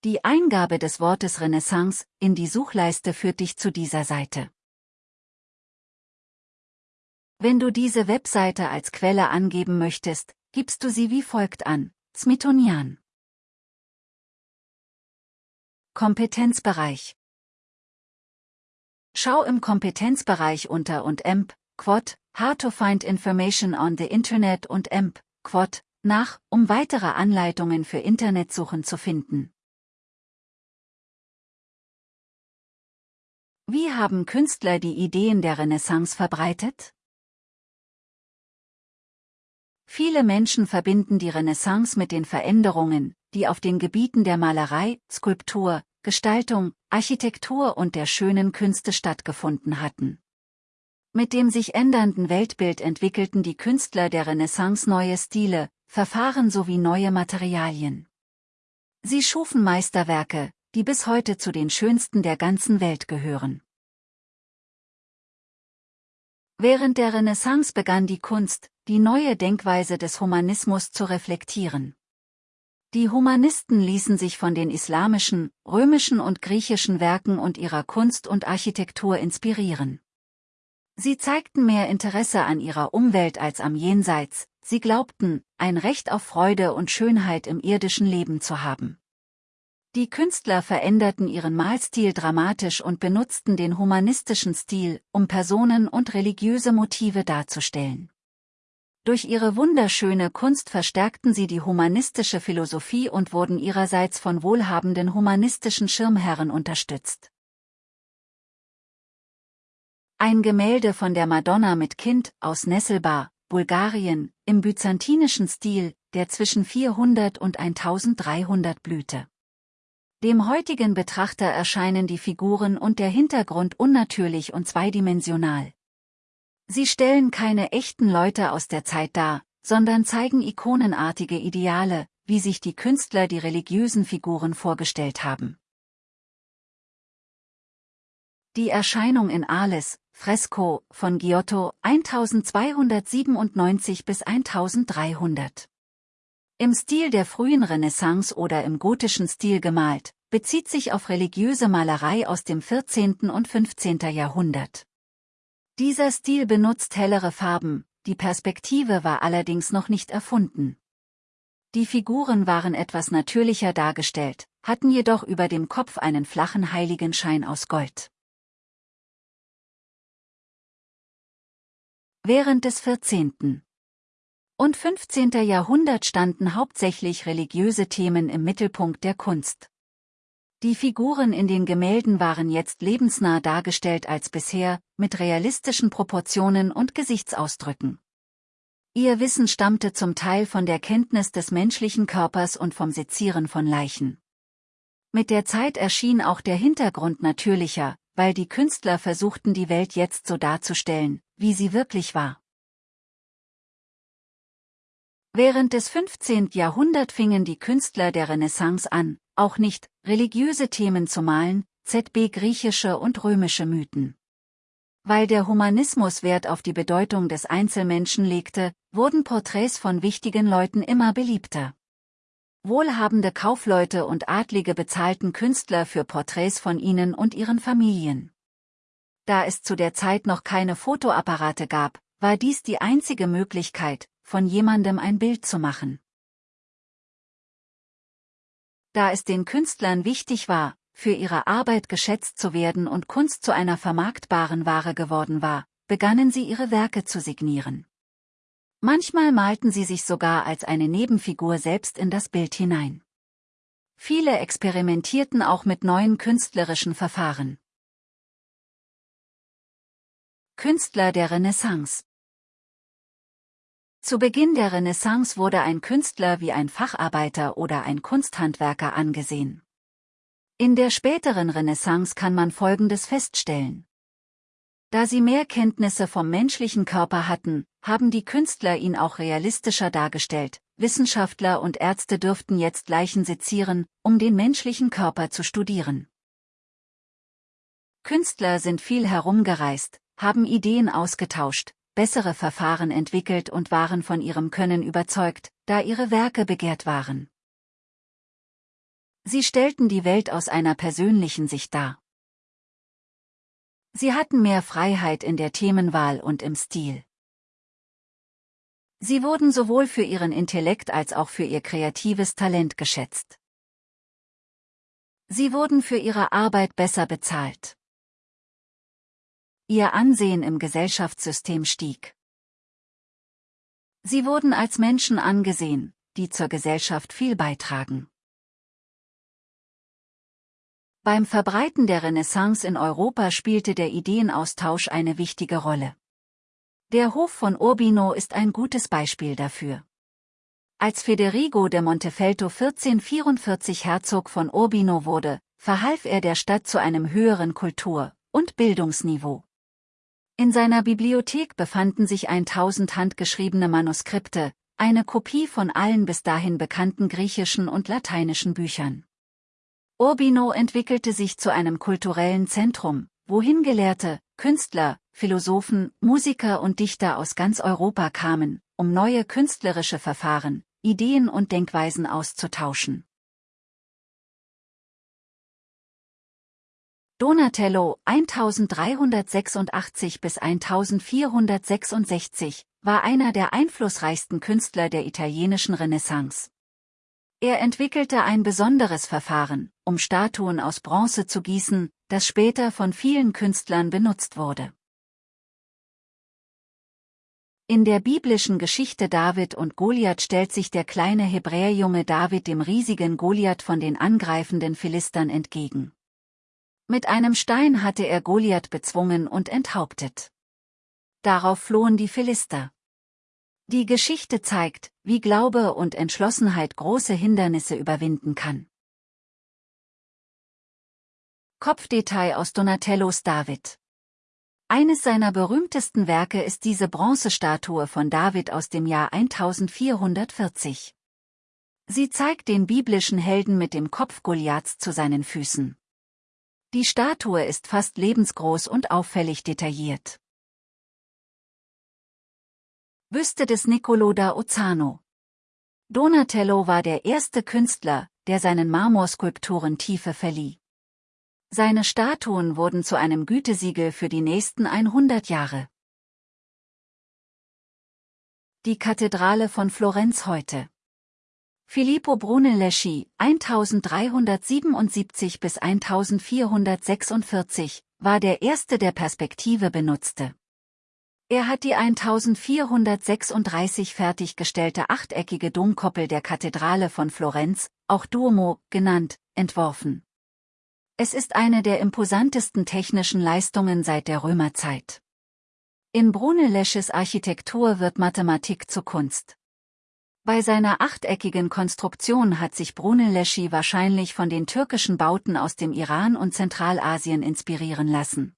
Die Eingabe des Wortes Renaissance in die Suchleiste führt dich zu dieser Seite. Wenn du diese Webseite als Quelle angeben möchtest, gibst du sie wie folgt an, Smithsonian. Kompetenzbereich Schau im Kompetenzbereich unter und EMP, Quad, How to find information on the Internet und EMP, Quad, nach, um weitere Anleitungen für Internetsuchen zu finden. Wie haben Künstler die Ideen der Renaissance verbreitet? Viele Menschen verbinden die Renaissance mit den Veränderungen, die auf den Gebieten der Malerei, Skulptur, Gestaltung, Architektur und der schönen Künste stattgefunden hatten. Mit dem sich ändernden Weltbild entwickelten die Künstler der Renaissance neue Stile, Verfahren sowie neue Materialien. Sie schufen Meisterwerke, die bis heute zu den schönsten der ganzen Welt gehören. Während der Renaissance begann die Kunst, die neue Denkweise des Humanismus zu reflektieren. Die Humanisten ließen sich von den islamischen, römischen und griechischen Werken und ihrer Kunst und Architektur inspirieren. Sie zeigten mehr Interesse an ihrer Umwelt als am Jenseits, sie glaubten, ein Recht auf Freude und Schönheit im irdischen Leben zu haben. Die Künstler veränderten ihren Malstil dramatisch und benutzten den humanistischen Stil, um Personen und religiöse Motive darzustellen. Durch ihre wunderschöne Kunst verstärkten sie die humanistische Philosophie und wurden ihrerseits von wohlhabenden humanistischen Schirmherren unterstützt. Ein Gemälde von der Madonna mit Kind aus Nesselbar, Bulgarien, im byzantinischen Stil, der zwischen 400 und 1300 blühte. Dem heutigen Betrachter erscheinen die Figuren und der Hintergrund unnatürlich und zweidimensional. Sie stellen keine echten Leute aus der Zeit dar, sondern zeigen ikonenartige Ideale, wie sich die Künstler die religiösen Figuren vorgestellt haben. Die Erscheinung in Arles, Fresko, von Giotto, 1297 bis 1300. Im Stil der frühen Renaissance oder im gotischen Stil gemalt, bezieht sich auf religiöse Malerei aus dem 14. und 15. Jahrhundert. Dieser Stil benutzt hellere Farben, die Perspektive war allerdings noch nicht erfunden. Die Figuren waren etwas natürlicher dargestellt, hatten jedoch über dem Kopf einen flachen Heiligenschein aus Gold. Während des 14. und 15. Jahrhundert standen hauptsächlich religiöse Themen im Mittelpunkt der Kunst. Die Figuren in den Gemälden waren jetzt lebensnah dargestellt als bisher, mit realistischen Proportionen und Gesichtsausdrücken. Ihr Wissen stammte zum Teil von der Kenntnis des menschlichen Körpers und vom Sezieren von Leichen. Mit der Zeit erschien auch der Hintergrund natürlicher, weil die Künstler versuchten die Welt jetzt so darzustellen, wie sie wirklich war. Während des 15. Jahrhunderts fingen die Künstler der Renaissance an, auch nicht religiöse Themen zu malen, zb griechische und römische Mythen. Weil der Humanismus Wert auf die Bedeutung des Einzelmenschen legte, wurden Porträts von wichtigen Leuten immer beliebter. Wohlhabende Kaufleute und Adlige bezahlten Künstler für Porträts von ihnen und ihren Familien. Da es zu der Zeit noch keine Fotoapparate gab, war dies die einzige Möglichkeit, von jemandem ein Bild zu machen. Da es den Künstlern wichtig war, für ihre Arbeit geschätzt zu werden und Kunst zu einer vermarktbaren Ware geworden war, begannen sie ihre Werke zu signieren. Manchmal malten sie sich sogar als eine Nebenfigur selbst in das Bild hinein. Viele experimentierten auch mit neuen künstlerischen Verfahren. Künstler der Renaissance Zu Beginn der Renaissance wurde ein Künstler wie ein Facharbeiter oder ein Kunsthandwerker angesehen. In der späteren Renaissance kann man Folgendes feststellen. Da sie mehr Kenntnisse vom menschlichen Körper hatten, haben die Künstler ihn auch realistischer dargestellt. Wissenschaftler und Ärzte dürften jetzt Leichen sezieren, um den menschlichen Körper zu studieren. Künstler sind viel herumgereist, haben Ideen ausgetauscht, bessere Verfahren entwickelt und waren von ihrem Können überzeugt, da ihre Werke begehrt waren. Sie stellten die Welt aus einer persönlichen Sicht dar. Sie hatten mehr Freiheit in der Themenwahl und im Stil. Sie wurden sowohl für ihren Intellekt als auch für ihr kreatives Talent geschätzt. Sie wurden für ihre Arbeit besser bezahlt. Ihr Ansehen im Gesellschaftssystem stieg. Sie wurden als Menschen angesehen, die zur Gesellschaft viel beitragen. Beim Verbreiten der Renaissance in Europa spielte der Ideenaustausch eine wichtige Rolle. Der Hof von Urbino ist ein gutes Beispiel dafür. Als Federigo de Montefeltro 1444 Herzog von Urbino wurde, verhalf er der Stadt zu einem höheren Kultur- und Bildungsniveau. In seiner Bibliothek befanden sich 1000 handgeschriebene Manuskripte, eine Kopie von allen bis dahin bekannten griechischen und lateinischen Büchern. Urbino entwickelte sich zu einem kulturellen Zentrum, wohin Gelehrte, Künstler, Philosophen, Musiker und Dichter aus ganz Europa kamen, um neue künstlerische Verfahren, Ideen und Denkweisen auszutauschen. Donatello 1386 bis 1466 war einer der einflussreichsten Künstler der italienischen Renaissance. Er entwickelte ein besonderes Verfahren, um Statuen aus Bronze zu gießen, das später von vielen Künstlern benutzt wurde. In der biblischen Geschichte David und Goliath stellt sich der kleine Hebräerjunge David dem riesigen Goliath von den angreifenden Philistern entgegen. Mit einem Stein hatte er Goliath bezwungen und enthauptet. Darauf flohen die Philister. Die Geschichte zeigt, wie Glaube und Entschlossenheit große Hindernisse überwinden kann. Kopfdetail aus Donatellos David Eines seiner berühmtesten Werke ist diese Bronzestatue von David aus dem Jahr 1440. Sie zeigt den biblischen Helden mit dem Kopf Goliaths zu seinen Füßen. Die Statue ist fast lebensgroß und auffällig detailliert. Büste des Niccolò da Ozzano Donatello war der erste Künstler, der seinen Marmorskulpturen Tiefe verlieh. Seine Statuen wurden zu einem Gütesiegel für die nächsten 100 Jahre. Die Kathedrale von Florenz heute Filippo Brunelleschi, 1377 bis 1446, war der erste, der Perspektive benutzte. Er hat die 1436 fertiggestellte achteckige Domkoppel der Kathedrale von Florenz, auch Duomo genannt, entworfen. Es ist eine der imposantesten technischen Leistungen seit der Römerzeit. In Brunellesches Architektur wird Mathematik zur Kunst. Bei seiner achteckigen Konstruktion hat sich Brunelleschi wahrscheinlich von den türkischen Bauten aus dem Iran und Zentralasien inspirieren lassen.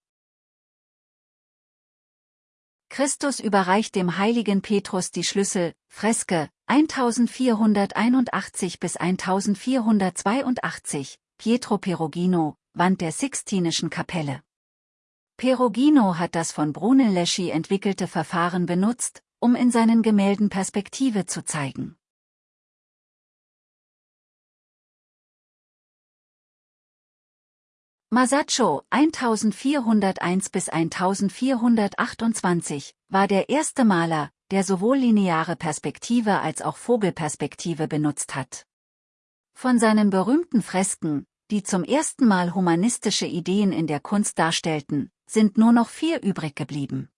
Christus überreicht dem heiligen Petrus die Schlüssel, Freske, 1481 bis 1482, Pietro Perugino, Wand der Sixtinischen Kapelle. Perugino hat das von Brunelleschi entwickelte Verfahren benutzt, um in seinen Gemälden Perspektive zu zeigen. Masaccio 1401 bis 1428 war der erste Maler, der sowohl lineare Perspektive als auch Vogelperspektive benutzt hat. Von seinen berühmten Fresken, die zum ersten Mal humanistische Ideen in der Kunst darstellten, sind nur noch vier übrig geblieben.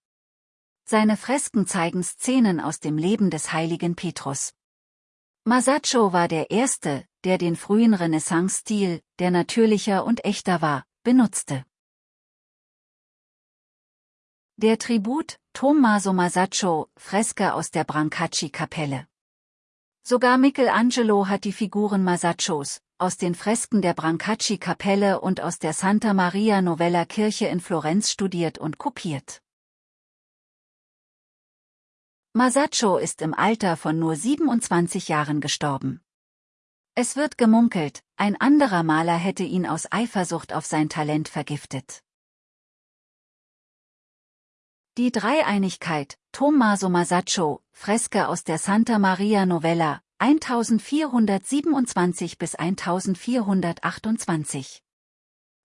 Seine Fresken zeigen Szenen aus dem Leben des heiligen Petrus. Masaccio war der erste, der den frühen Renaissance-Stil, der natürlicher und echter war, benutzte. Der Tribut, Tommaso Masaccio, Freske aus der Brancacci-Kapelle. Sogar Michelangelo hat die Figuren Masaccios, aus den Fresken der Brancacci-Kapelle und aus der Santa Maria Novella Kirche in Florenz studiert und kopiert. Masaccio ist im Alter von nur 27 Jahren gestorben. Es wird gemunkelt, ein anderer Maler hätte ihn aus Eifersucht auf sein Talent vergiftet. Die Dreieinigkeit, Tommaso Masaccio, Freske aus der Santa Maria Novella, 1427 bis 1428.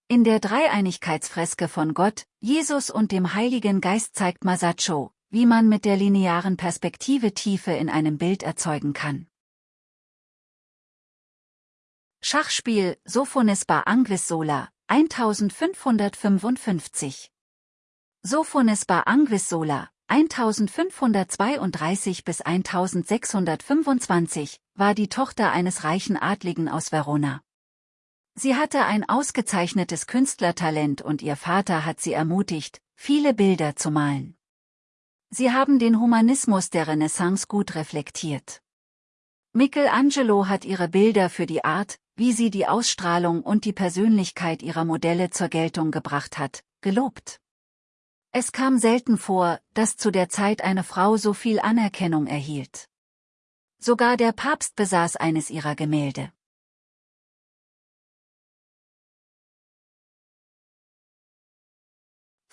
In der Dreieinigkeitsfreske von Gott, Jesus und dem Heiligen Geist zeigt Masaccio, wie man mit der linearen Perspektive Tiefe in einem Bild erzeugen kann. Schachspiel Sophonis Bar Anguis Sola, 1555 Sophonis Bar Anguis Sola, 1532 bis 1625, war die Tochter eines reichen Adligen aus Verona. Sie hatte ein ausgezeichnetes Künstlertalent und ihr Vater hat sie ermutigt, viele Bilder zu malen. Sie haben den Humanismus der Renaissance gut reflektiert. Michelangelo hat ihre Bilder für die Art, wie sie die Ausstrahlung und die Persönlichkeit ihrer Modelle zur Geltung gebracht hat, gelobt. Es kam selten vor, dass zu der Zeit eine Frau so viel Anerkennung erhielt. Sogar der Papst besaß eines ihrer Gemälde.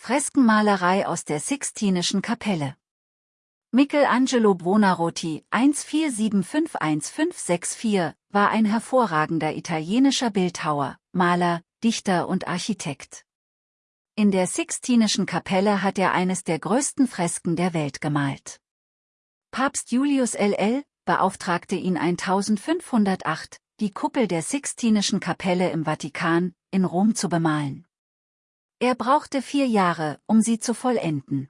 Freskenmalerei aus der Sixtinischen Kapelle Michelangelo Buonarroti 14751564 war ein hervorragender italienischer Bildhauer, Maler, Dichter und Architekt. In der Sixtinischen Kapelle hat er eines der größten Fresken der Welt gemalt. Papst Julius LL beauftragte ihn 1508, die Kuppel der Sixtinischen Kapelle im Vatikan, in Rom zu bemalen. Er brauchte vier Jahre, um sie zu vollenden.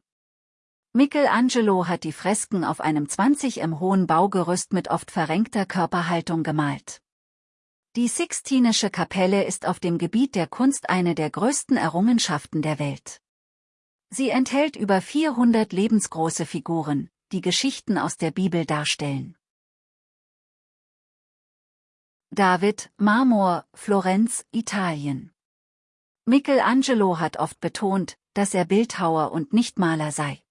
Michelangelo hat die Fresken auf einem 20 m hohen Baugerüst mit oft verrenkter Körperhaltung gemalt. Die Sixtinische Kapelle ist auf dem Gebiet der Kunst eine der größten Errungenschaften der Welt. Sie enthält über 400 lebensgroße Figuren, die Geschichten aus der Bibel darstellen. David, Marmor, Florenz, Italien. Michelangelo hat oft betont, dass er Bildhauer und nicht Maler sei.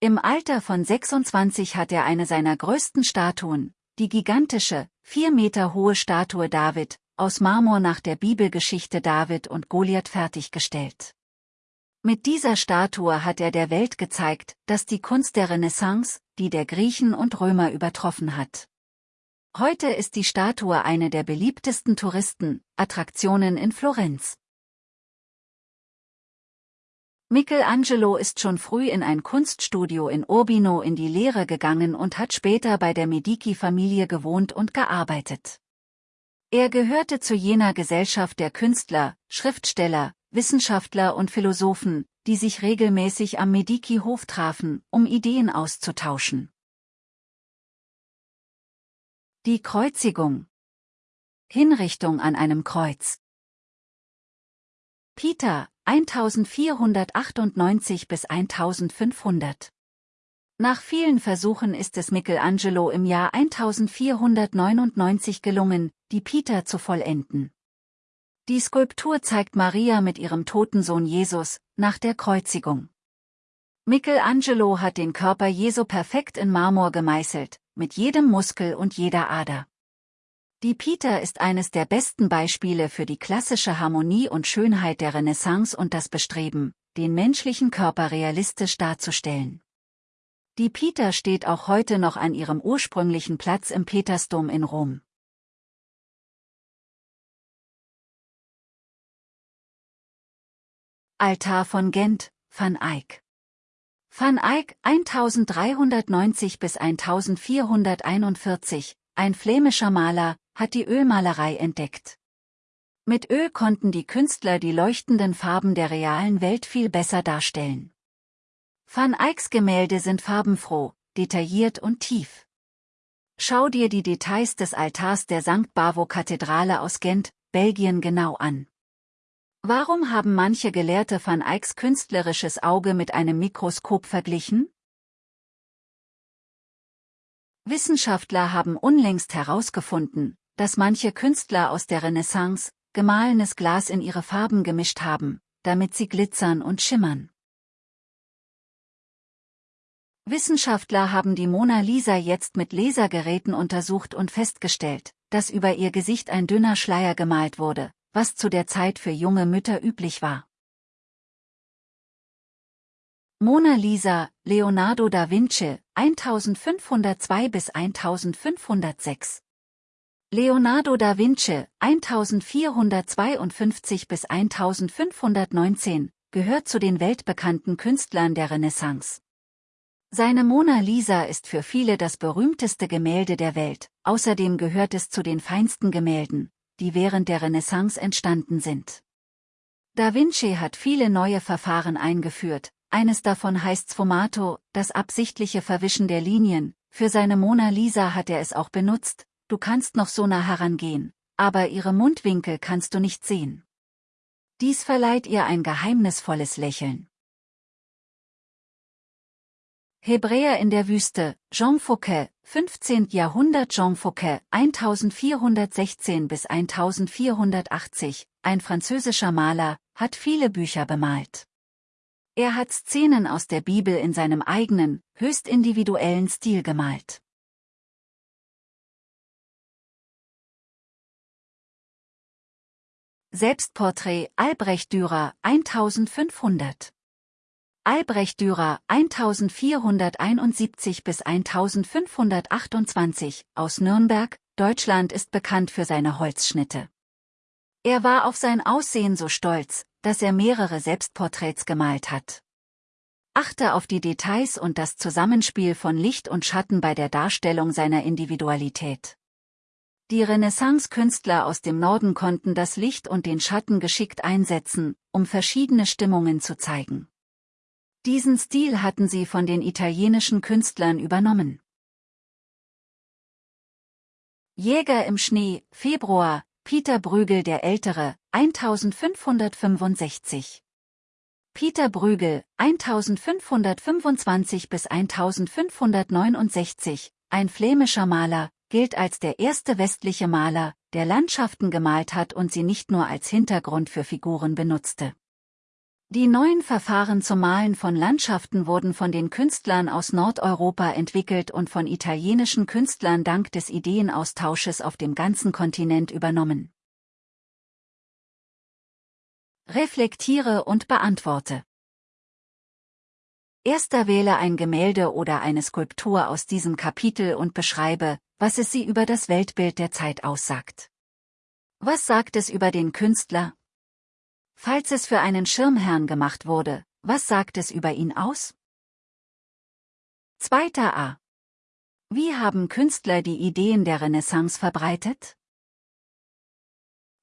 Im Alter von 26 hat er eine seiner größten Statuen, die gigantische, vier Meter hohe Statue David, aus Marmor nach der Bibelgeschichte David und Goliath fertiggestellt. Mit dieser Statue hat er der Welt gezeigt, dass die Kunst der Renaissance, die der Griechen und Römer übertroffen hat. Heute ist die Statue eine der beliebtesten Touristen-Attraktionen in Florenz. Michelangelo ist schon früh in ein Kunststudio in Urbino in die Lehre gegangen und hat später bei der Medici-Familie gewohnt und gearbeitet. Er gehörte zu jener Gesellschaft der Künstler, Schriftsteller, Wissenschaftler und Philosophen, die sich regelmäßig am Medici-Hof trafen, um Ideen auszutauschen. Die Kreuzigung Hinrichtung an einem Kreuz Peter, 1498 bis 1500. Nach vielen Versuchen ist es Michelangelo im Jahr 1499 gelungen, die Peter zu vollenden. Die Skulptur zeigt Maria mit ihrem toten Sohn Jesus, nach der Kreuzigung. Michelangelo hat den Körper Jesu perfekt in Marmor gemeißelt, mit jedem Muskel und jeder Ader. Die Peter ist eines der besten Beispiele für die klassische Harmonie und Schönheit der Renaissance und das Bestreben, den menschlichen Körper realistisch darzustellen. Die Peter steht auch heute noch an ihrem ursprünglichen Platz im Petersdom in Rom. Altar von Gent, Van Eyck Van Eyck 1390 bis 1441, ein flämischer Maler, hat die Ölmalerei entdeckt. Mit Öl konnten die Künstler die leuchtenden Farben der realen Welt viel besser darstellen. Van Eycks Gemälde sind farbenfroh, detailliert und tief. Schau dir die Details des Altars der St. Bavo-Kathedrale aus Gent, Belgien genau an. Warum haben manche Gelehrte Van Eycks künstlerisches Auge mit einem Mikroskop verglichen? Wissenschaftler haben unlängst herausgefunden, dass manche Künstler aus der Renaissance gemahlenes Glas in ihre Farben gemischt haben, damit sie glitzern und schimmern. Wissenschaftler haben die Mona Lisa jetzt mit Lasergeräten untersucht und festgestellt, dass über ihr Gesicht ein dünner Schleier gemalt wurde, was zu der Zeit für junge Mütter üblich war. Mona Lisa, Leonardo da Vinci, 1502 bis 1506 Leonardo da Vinci, 1452 bis 1519, gehört zu den weltbekannten Künstlern der Renaissance. Seine Mona Lisa ist für viele das berühmteste Gemälde der Welt, außerdem gehört es zu den feinsten Gemälden, die während der Renaissance entstanden sind. Da Vinci hat viele neue Verfahren eingeführt, eines davon heißt Sfumato, das absichtliche Verwischen der Linien, für seine Mona Lisa hat er es auch benutzt, du kannst noch so nah herangehen, aber ihre Mundwinkel kannst du nicht sehen. Dies verleiht ihr ein geheimnisvolles Lächeln. Hebräer in der Wüste, Jean Fouquet, 15. Jahrhundert Jean Fouquet, 1416 bis 1480, ein französischer Maler, hat viele Bücher bemalt. Er hat Szenen aus der Bibel in seinem eigenen, höchst individuellen Stil gemalt. Selbstporträt Albrecht Dürer 1500 Albrecht Dürer 1471 bis 1528 aus Nürnberg, Deutschland ist bekannt für seine Holzschnitte. Er war auf sein Aussehen so stolz, dass er mehrere Selbstporträts gemalt hat. Achte auf die Details und das Zusammenspiel von Licht und Schatten bei der Darstellung seiner Individualität. Die Renaissance-Künstler aus dem Norden konnten das Licht und den Schatten geschickt einsetzen, um verschiedene Stimmungen zu zeigen. Diesen Stil hatten sie von den italienischen Künstlern übernommen. Jäger im Schnee, Februar, Peter Brügel der Ältere, 1565. Peter Brügel, 1525 bis 1569, ein flämischer Maler, gilt als der erste westliche Maler, der Landschaften gemalt hat und sie nicht nur als Hintergrund für Figuren benutzte. Die neuen Verfahren zum Malen von Landschaften wurden von den Künstlern aus Nordeuropa entwickelt und von italienischen Künstlern dank des Ideenaustausches auf dem ganzen Kontinent übernommen. Reflektiere und beantworte. Erster wähle ein Gemälde oder eine Skulptur aus diesem Kapitel und beschreibe, was es sie über das Weltbild der Zeit aussagt. Was sagt es über den Künstler? Falls es für einen Schirmherrn gemacht wurde, was sagt es über ihn aus? Zweiter A. Wie haben Künstler die Ideen der Renaissance verbreitet?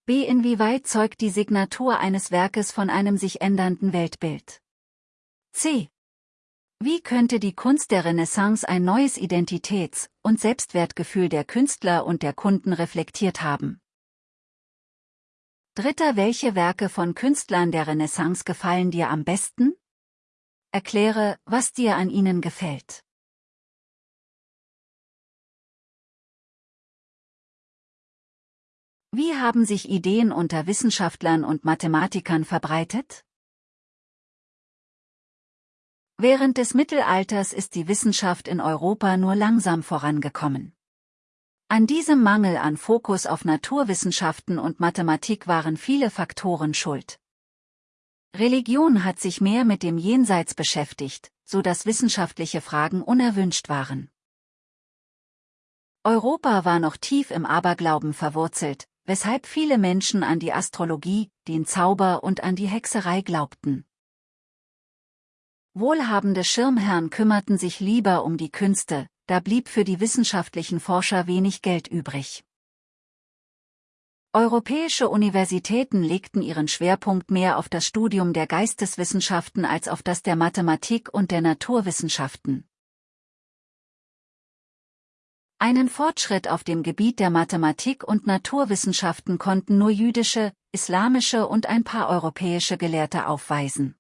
B. Inwieweit zeugt die Signatur eines Werkes von einem sich ändernden Weltbild? C. Wie könnte die Kunst der Renaissance ein neues Identitäts- und Selbstwertgefühl der Künstler und der Kunden reflektiert haben? Dritter Welche Werke von Künstlern der Renaissance gefallen dir am besten? Erkläre, was dir an ihnen gefällt. Wie haben sich Ideen unter Wissenschaftlern und Mathematikern verbreitet? Während des Mittelalters ist die Wissenschaft in Europa nur langsam vorangekommen. An diesem Mangel an Fokus auf Naturwissenschaften und Mathematik waren viele Faktoren schuld. Religion hat sich mehr mit dem Jenseits beschäftigt, so dass wissenschaftliche Fragen unerwünscht waren. Europa war noch tief im Aberglauben verwurzelt, weshalb viele Menschen an die Astrologie, den Zauber und an die Hexerei glaubten. Wohlhabende Schirmherren kümmerten sich lieber um die Künste, da blieb für die wissenschaftlichen Forscher wenig Geld übrig. Europäische Universitäten legten ihren Schwerpunkt mehr auf das Studium der Geisteswissenschaften als auf das der Mathematik und der Naturwissenschaften. Einen Fortschritt auf dem Gebiet der Mathematik und Naturwissenschaften konnten nur jüdische, islamische und ein paar europäische Gelehrte aufweisen.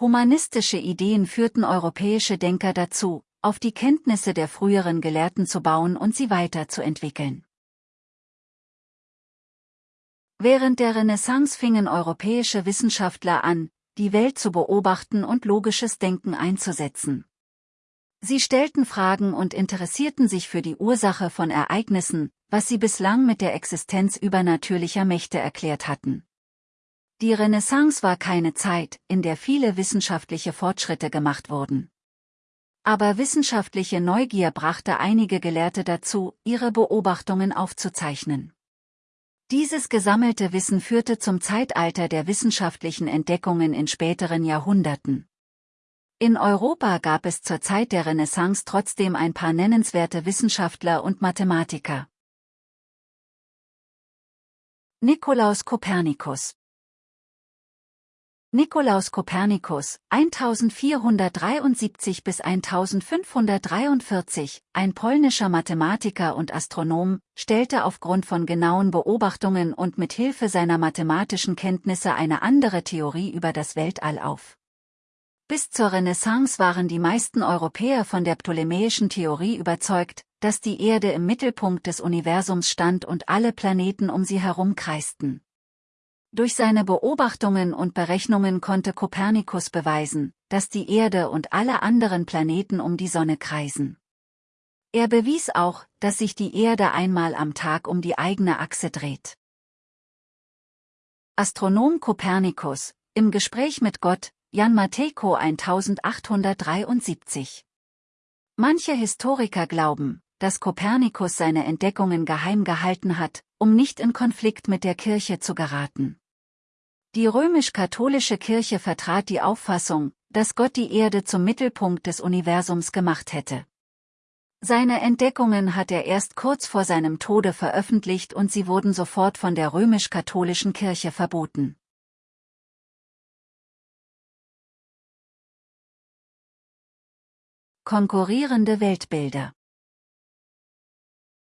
Humanistische Ideen führten europäische Denker dazu, auf die Kenntnisse der früheren Gelehrten zu bauen und sie weiterzuentwickeln. Während der Renaissance fingen europäische Wissenschaftler an, die Welt zu beobachten und logisches Denken einzusetzen. Sie stellten Fragen und interessierten sich für die Ursache von Ereignissen, was sie bislang mit der Existenz übernatürlicher Mächte erklärt hatten. Die Renaissance war keine Zeit, in der viele wissenschaftliche Fortschritte gemacht wurden. Aber wissenschaftliche Neugier brachte einige Gelehrte dazu, ihre Beobachtungen aufzuzeichnen. Dieses gesammelte Wissen führte zum Zeitalter der wissenschaftlichen Entdeckungen in späteren Jahrhunderten. In Europa gab es zur Zeit der Renaissance trotzdem ein paar nennenswerte Wissenschaftler und Mathematiker. Nikolaus Kopernikus Nikolaus Kopernikus, 1473 bis 1543, ein polnischer Mathematiker und Astronom, stellte aufgrund von genauen Beobachtungen und mit Hilfe seiner mathematischen Kenntnisse eine andere Theorie über das Weltall auf. Bis zur Renaissance waren die meisten Europäer von der ptolemäischen Theorie überzeugt, dass die Erde im Mittelpunkt des Universums stand und alle Planeten um sie herum kreisten. Durch seine Beobachtungen und Berechnungen konnte Kopernikus beweisen, dass die Erde und alle anderen Planeten um die Sonne kreisen. Er bewies auch, dass sich die Erde einmal am Tag um die eigene Achse dreht. Astronom Kopernikus, im Gespräch mit Gott, Jan Matejko 1873. Manche Historiker glauben, dass Kopernikus seine Entdeckungen geheim gehalten hat, um nicht in Konflikt mit der Kirche zu geraten. Die römisch-katholische Kirche vertrat die Auffassung, dass Gott die Erde zum Mittelpunkt des Universums gemacht hätte. Seine Entdeckungen hat er erst kurz vor seinem Tode veröffentlicht und sie wurden sofort von der römisch-katholischen Kirche verboten. Konkurrierende Weltbilder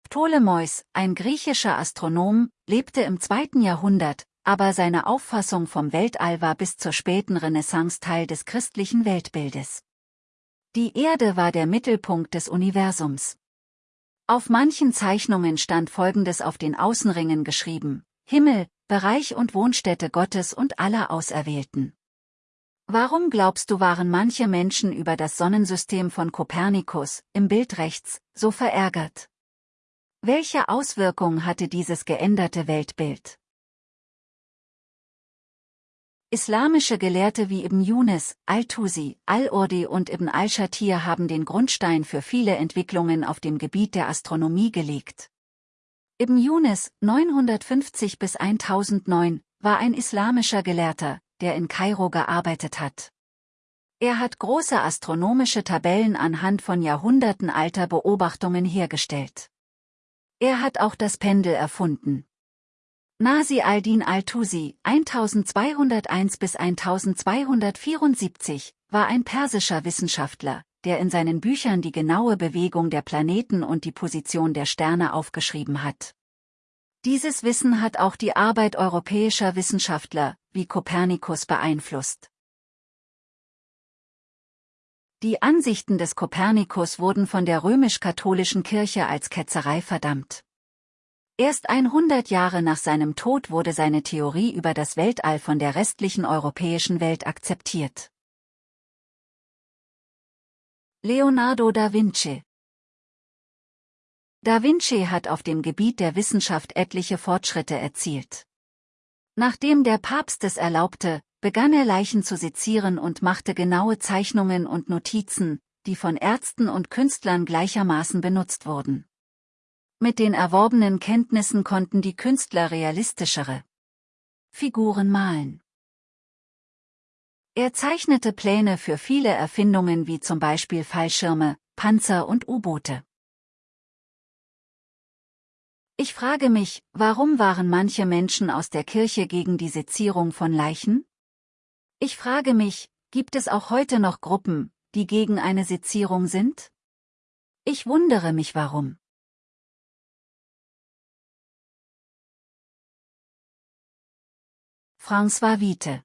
Ptolemäus, ein griechischer Astronom, lebte im zweiten Jahrhundert, aber seine Auffassung vom Weltall war bis zur späten Renaissance Teil des christlichen Weltbildes. Die Erde war der Mittelpunkt des Universums. Auf manchen Zeichnungen stand Folgendes auf den Außenringen geschrieben, Himmel, Bereich und Wohnstätte Gottes und aller Auserwählten. Warum glaubst du waren manche Menschen über das Sonnensystem von Kopernikus, im Bild rechts, so verärgert? Welche Auswirkung hatte dieses geänderte Weltbild? Islamische Gelehrte wie Ibn Yunus, Al-Tusi, Al-Urdi und Ibn al-Shatir haben den Grundstein für viele Entwicklungen auf dem Gebiet der Astronomie gelegt. Ibn Yunus, 950 bis 1009, war ein islamischer Gelehrter, der in Kairo gearbeitet hat. Er hat große astronomische Tabellen anhand von Jahrhunderten alter Beobachtungen hergestellt. Er hat auch das Pendel erfunden. Nasi al-Din al-Tusi, 1201 bis 1274, war ein persischer Wissenschaftler, der in seinen Büchern die genaue Bewegung der Planeten und die Position der Sterne aufgeschrieben hat. Dieses Wissen hat auch die Arbeit europäischer Wissenschaftler, wie Kopernikus beeinflusst. Die Ansichten des Kopernikus wurden von der römisch-katholischen Kirche als Ketzerei verdammt. Erst 100 Jahre nach seinem Tod wurde seine Theorie über das Weltall von der restlichen europäischen Welt akzeptiert. Leonardo da Vinci Da Vinci hat auf dem Gebiet der Wissenschaft etliche Fortschritte erzielt. Nachdem der Papst es erlaubte, begann er Leichen zu sezieren und machte genaue Zeichnungen und Notizen, die von Ärzten und Künstlern gleichermaßen benutzt wurden. Mit den erworbenen Kenntnissen konnten die Künstler realistischere Figuren malen. Er zeichnete Pläne für viele Erfindungen wie zum Beispiel Fallschirme, Panzer und U-Boote. Ich frage mich, warum waren manche Menschen aus der Kirche gegen die Sezierung von Leichen? Ich frage mich, gibt es auch heute noch Gruppen, die gegen eine Sezierung sind? Ich wundere mich warum. François Witte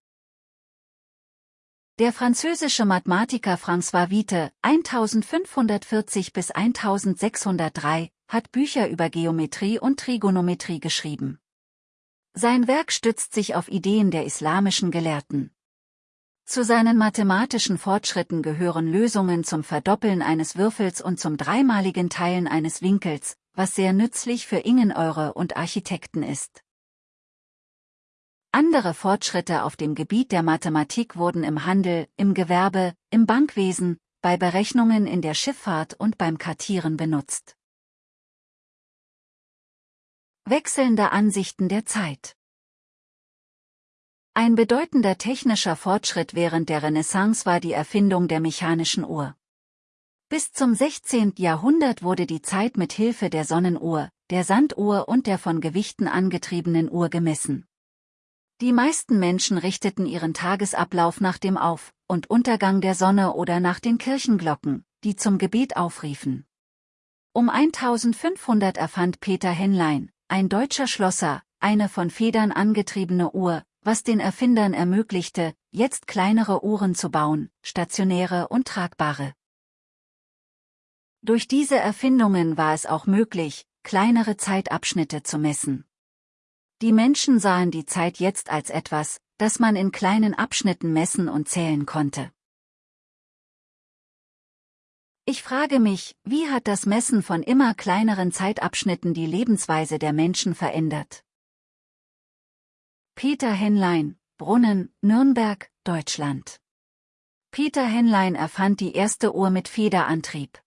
Der französische Mathematiker François Witte, 1540 bis 1603, hat Bücher über Geometrie und Trigonometrie geschrieben. Sein Werk stützt sich auf Ideen der islamischen Gelehrten. Zu seinen mathematischen Fortschritten gehören Lösungen zum Verdoppeln eines Würfels und zum dreimaligen Teilen eines Winkels, was sehr nützlich für Ingenieure und Architekten ist. Andere Fortschritte auf dem Gebiet der Mathematik wurden im Handel, im Gewerbe, im Bankwesen, bei Berechnungen in der Schifffahrt und beim Kartieren benutzt. Wechselnde Ansichten der Zeit Ein bedeutender technischer Fortschritt während der Renaissance war die Erfindung der mechanischen Uhr. Bis zum 16. Jahrhundert wurde die Zeit mit Hilfe der Sonnenuhr, der Sanduhr und der von Gewichten angetriebenen Uhr gemessen. Die meisten Menschen richteten ihren Tagesablauf nach dem Auf- und Untergang der Sonne oder nach den Kirchenglocken, die zum Gebet aufriefen. Um 1500 erfand Peter Henlein, ein deutscher Schlosser, eine von Federn angetriebene Uhr, was den Erfindern ermöglichte, jetzt kleinere Uhren zu bauen, stationäre und tragbare. Durch diese Erfindungen war es auch möglich, kleinere Zeitabschnitte zu messen. Die Menschen sahen die Zeit jetzt als etwas, das man in kleinen Abschnitten messen und zählen konnte. Ich frage mich, wie hat das Messen von immer kleineren Zeitabschnitten die Lebensweise der Menschen verändert? Peter Henlein, Brunnen, Nürnberg, Deutschland. Peter Henlein erfand die erste Uhr mit Federantrieb.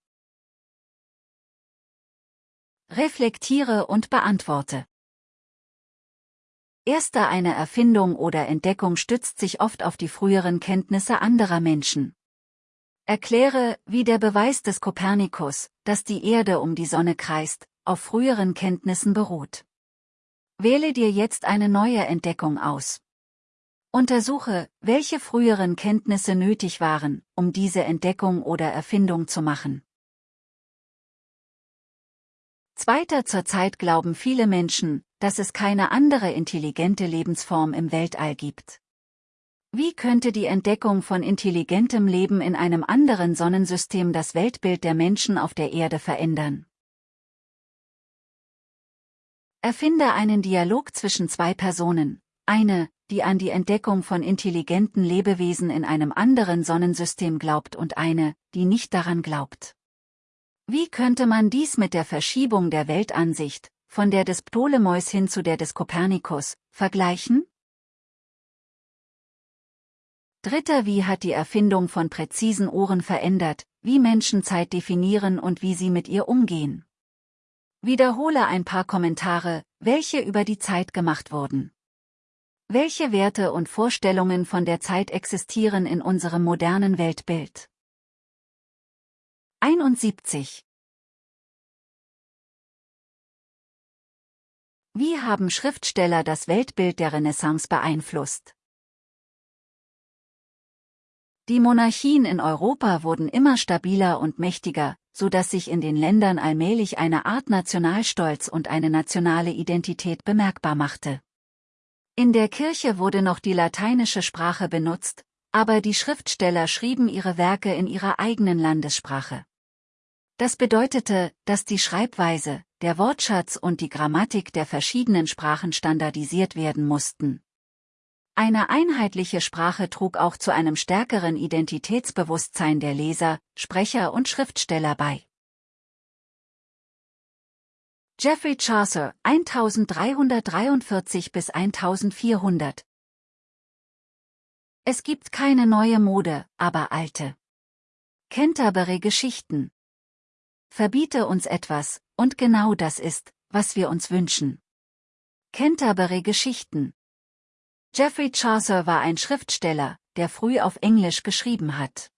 Reflektiere und beantworte. Erster eine Erfindung oder Entdeckung stützt sich oft auf die früheren Kenntnisse anderer Menschen. Erkläre, wie der Beweis des Kopernikus, dass die Erde um die Sonne kreist, auf früheren Kenntnissen beruht. Wähle dir jetzt eine neue Entdeckung aus. Untersuche, welche früheren Kenntnisse nötig waren, um diese Entdeckung oder Erfindung zu machen. Zweiter Zurzeit glauben viele Menschen, dass es keine andere intelligente Lebensform im Weltall gibt. Wie könnte die Entdeckung von intelligentem Leben in einem anderen Sonnensystem das Weltbild der Menschen auf der Erde verändern? Erfinde einen Dialog zwischen zwei Personen, eine, die an die Entdeckung von intelligenten Lebewesen in einem anderen Sonnensystem glaubt und eine, die nicht daran glaubt. Wie könnte man dies mit der Verschiebung der Weltansicht, von der des Ptolemäus hin zu der des Kopernikus, vergleichen? Dritter Wie hat die Erfindung von präzisen Ohren verändert, wie Menschen Zeit definieren und wie sie mit ihr umgehen? Wiederhole ein paar Kommentare, welche über die Zeit gemacht wurden. Welche Werte und Vorstellungen von der Zeit existieren in unserem modernen Weltbild? 71. Wie haben Schriftsteller das Weltbild der Renaissance beeinflusst? Die Monarchien in Europa wurden immer stabiler und mächtiger, so dass sich in den Ländern allmählich eine Art Nationalstolz und eine nationale Identität bemerkbar machte. In der Kirche wurde noch die lateinische Sprache benutzt, aber die Schriftsteller schrieben ihre Werke in ihrer eigenen Landessprache. Das bedeutete, dass die Schreibweise, der Wortschatz und die Grammatik der verschiedenen Sprachen standardisiert werden mussten. Eine einheitliche Sprache trug auch zu einem stärkeren Identitätsbewusstsein der Leser, Sprecher und Schriftsteller bei. Geoffrey Chaucer 1343 bis 1400 Es gibt keine neue Mode, aber alte. Canterbury Geschichten. Verbiete uns etwas, und genau das ist, was wir uns wünschen. Canterbury Geschichten Geoffrey Chaucer war ein Schriftsteller, der früh auf Englisch geschrieben hat.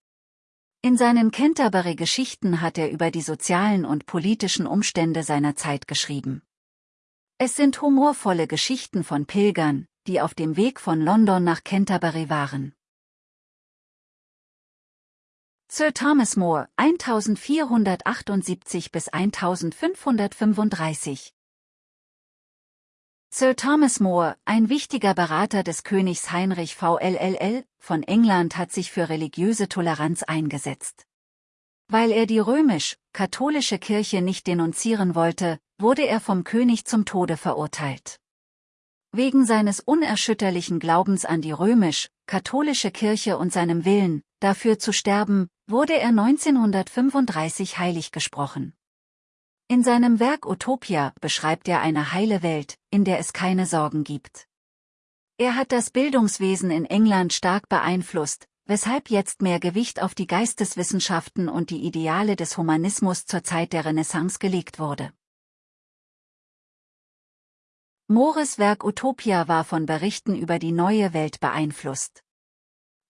In seinen Canterbury-Geschichten hat er über die sozialen und politischen Umstände seiner Zeit geschrieben. Es sind humorvolle Geschichten von Pilgern, die auf dem Weg von London nach Canterbury waren. Sir Thomas More 1478 bis 1535 Sir Thomas More, ein wichtiger Berater des Königs Heinrich VLLL von England hat sich für religiöse Toleranz eingesetzt. Weil er die römisch-katholische Kirche nicht denunzieren wollte, wurde er vom König zum Tode verurteilt. Wegen seines unerschütterlichen Glaubens an die römisch-katholische Kirche und seinem Willen, dafür zu sterben, wurde er 1935 heilig gesprochen. In seinem Werk Utopia beschreibt er eine heile Welt, in der es keine Sorgen gibt. Er hat das Bildungswesen in England stark beeinflusst, weshalb jetzt mehr Gewicht auf die Geisteswissenschaften und die Ideale des Humanismus zur Zeit der Renaissance gelegt wurde. Mores Werk Utopia war von Berichten über die neue Welt beeinflusst.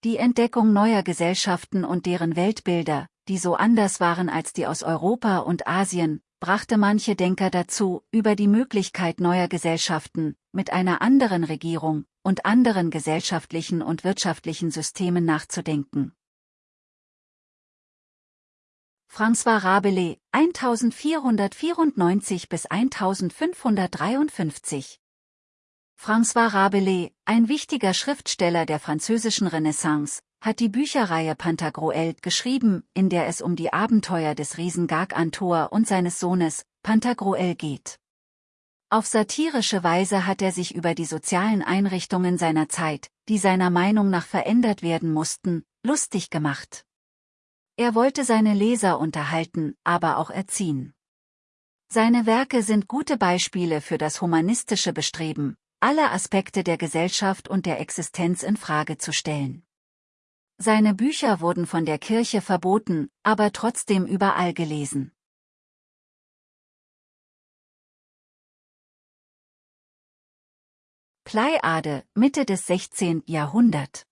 Die Entdeckung neuer Gesellschaften und deren Weltbilder, die so anders waren als die aus Europa und Asien, brachte manche Denker dazu, über die Möglichkeit neuer Gesellschaften, mit einer anderen Regierung und anderen gesellschaftlichen und wirtschaftlichen Systemen nachzudenken. François Rabelais, 1494 bis 1553 François Rabelais, ein wichtiger Schriftsteller der französischen Renaissance, hat die Bücherreihe Pantagruel geschrieben, in der es um die Abenteuer des Riesen Gargantor und seines Sohnes, Pantagruel geht. Auf satirische Weise hat er sich über die sozialen Einrichtungen seiner Zeit, die seiner Meinung nach verändert werden mussten, lustig gemacht. Er wollte seine Leser unterhalten, aber auch erziehen. Seine Werke sind gute Beispiele für das humanistische Bestreben, alle Aspekte der Gesellschaft und der Existenz in Frage zu stellen. Seine Bücher wurden von der Kirche verboten, aber trotzdem überall gelesen. Pleiade, Mitte des 16. Jahrhundert.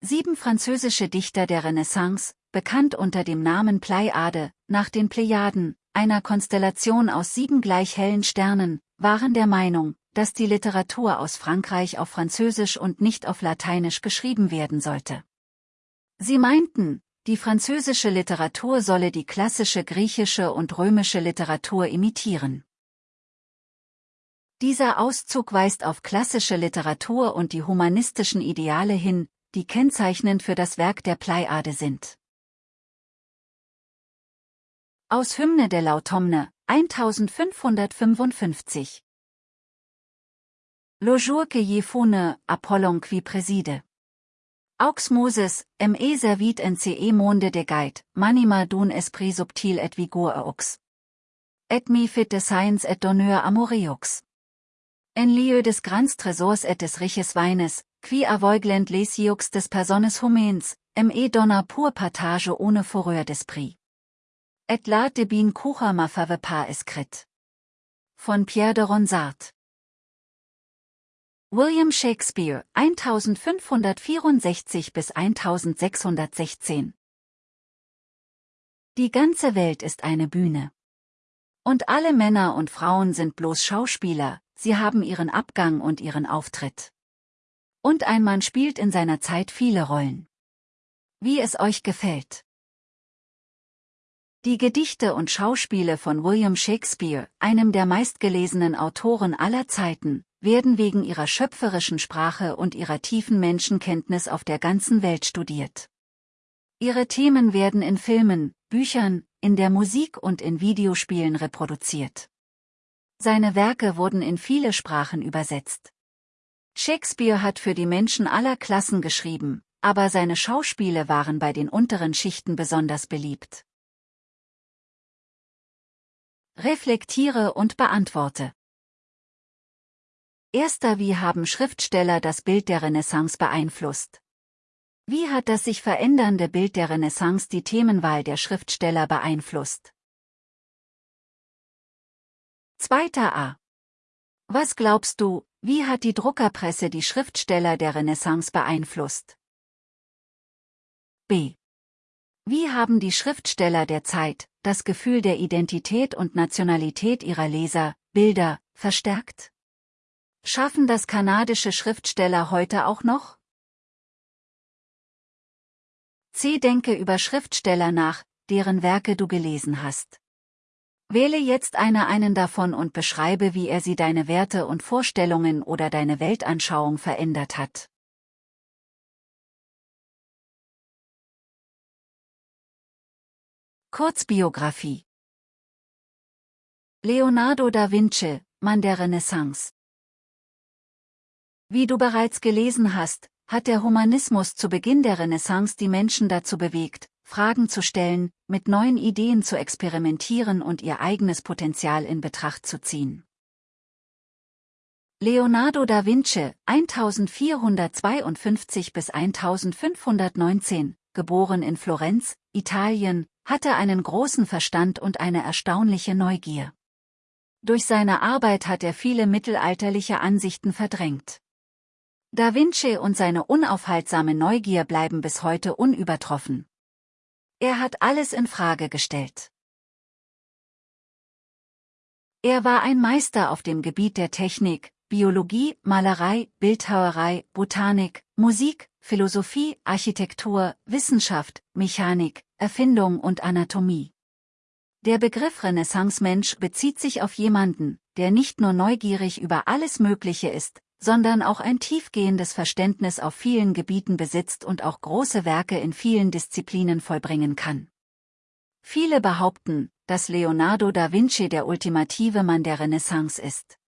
Sieben französische Dichter der Renaissance, bekannt unter dem Namen Pleiade, nach den Plejaden, einer Konstellation aus sieben gleich hellen Sternen, waren der Meinung, dass die Literatur aus Frankreich auf Französisch und nicht auf Lateinisch geschrieben werden sollte. Sie meinten, die französische Literatur solle die klassische griechische und römische Literatur imitieren. Dieser Auszug weist auf klassische Literatur und die humanistischen Ideale hin, die kennzeichnend für das Werk der Pleiade sind. Aus Hymne der Lautomne, 1555 Le jour que y fune, Apollon qui préside. Aux Moses, me servit en ce monde de guide, manima d'un esprit subtil et vigour aux. Et mi fit de science et d'honneur amoreux. En lieu des grands trésors et des riches Weines, qui avoiglent les yeux des personnes humaines, me donna pour partage ohne fureur d'esprit. Et la de bin kucha ma fave pas escrit. Von Pierre de Ronsard. William Shakespeare, 1564 bis 1616. Die ganze Welt ist eine Bühne. Und alle Männer und Frauen sind bloß Schauspieler, sie haben ihren Abgang und ihren Auftritt. Und ein Mann spielt in seiner Zeit viele Rollen. Wie es euch gefällt. Die Gedichte und Schauspiele von William Shakespeare, einem der meistgelesenen Autoren aller Zeiten, werden wegen ihrer schöpferischen Sprache und ihrer tiefen Menschenkenntnis auf der ganzen Welt studiert. Ihre Themen werden in Filmen, Büchern, in der Musik und in Videospielen reproduziert. Seine Werke wurden in viele Sprachen übersetzt. Shakespeare hat für die Menschen aller Klassen geschrieben, aber seine Schauspiele waren bei den unteren Schichten besonders beliebt. Reflektiere und beantworte. Erster Wie haben Schriftsteller das Bild der Renaissance beeinflusst? Wie hat das sich verändernde Bild der Renaissance die Themenwahl der Schriftsteller beeinflusst? Zweiter A. Was glaubst du, wie hat die Druckerpresse die Schriftsteller der Renaissance beeinflusst? B. Wie haben die Schriftsteller der Zeit das Gefühl der Identität und Nationalität ihrer Leser, Bilder, verstärkt? Schaffen das kanadische Schriftsteller heute auch noch? C. Denke über Schriftsteller nach, deren Werke du gelesen hast. Wähle jetzt einer einen davon und beschreibe, wie er sie deine Werte und Vorstellungen oder deine Weltanschauung verändert hat. Kurzbiografie Leonardo da Vinci, Mann der Renaissance Wie du bereits gelesen hast, hat der Humanismus zu Beginn der Renaissance die Menschen dazu bewegt, Fragen zu stellen, mit neuen Ideen zu experimentieren und ihr eigenes Potenzial in Betracht zu ziehen. Leonardo da Vinci, 1452 bis 1519, geboren in Florenz, Italien, hatte einen großen Verstand und eine erstaunliche Neugier. Durch seine Arbeit hat er viele mittelalterliche Ansichten verdrängt. Da Vinci und seine unaufhaltsame Neugier bleiben bis heute unübertroffen. Er hat alles in Frage gestellt. Er war ein Meister auf dem Gebiet der Technik, Biologie, Malerei, Bildhauerei, Botanik, Musik, Philosophie, Architektur, Wissenschaft, Mechanik, Erfindung und Anatomie. Der Begriff Renaissance-Mensch bezieht sich auf jemanden, der nicht nur neugierig über alles Mögliche ist, sondern auch ein tiefgehendes Verständnis auf vielen Gebieten besitzt und auch große Werke in vielen Disziplinen vollbringen kann. Viele behaupten, dass Leonardo da Vinci der ultimative Mann der Renaissance ist.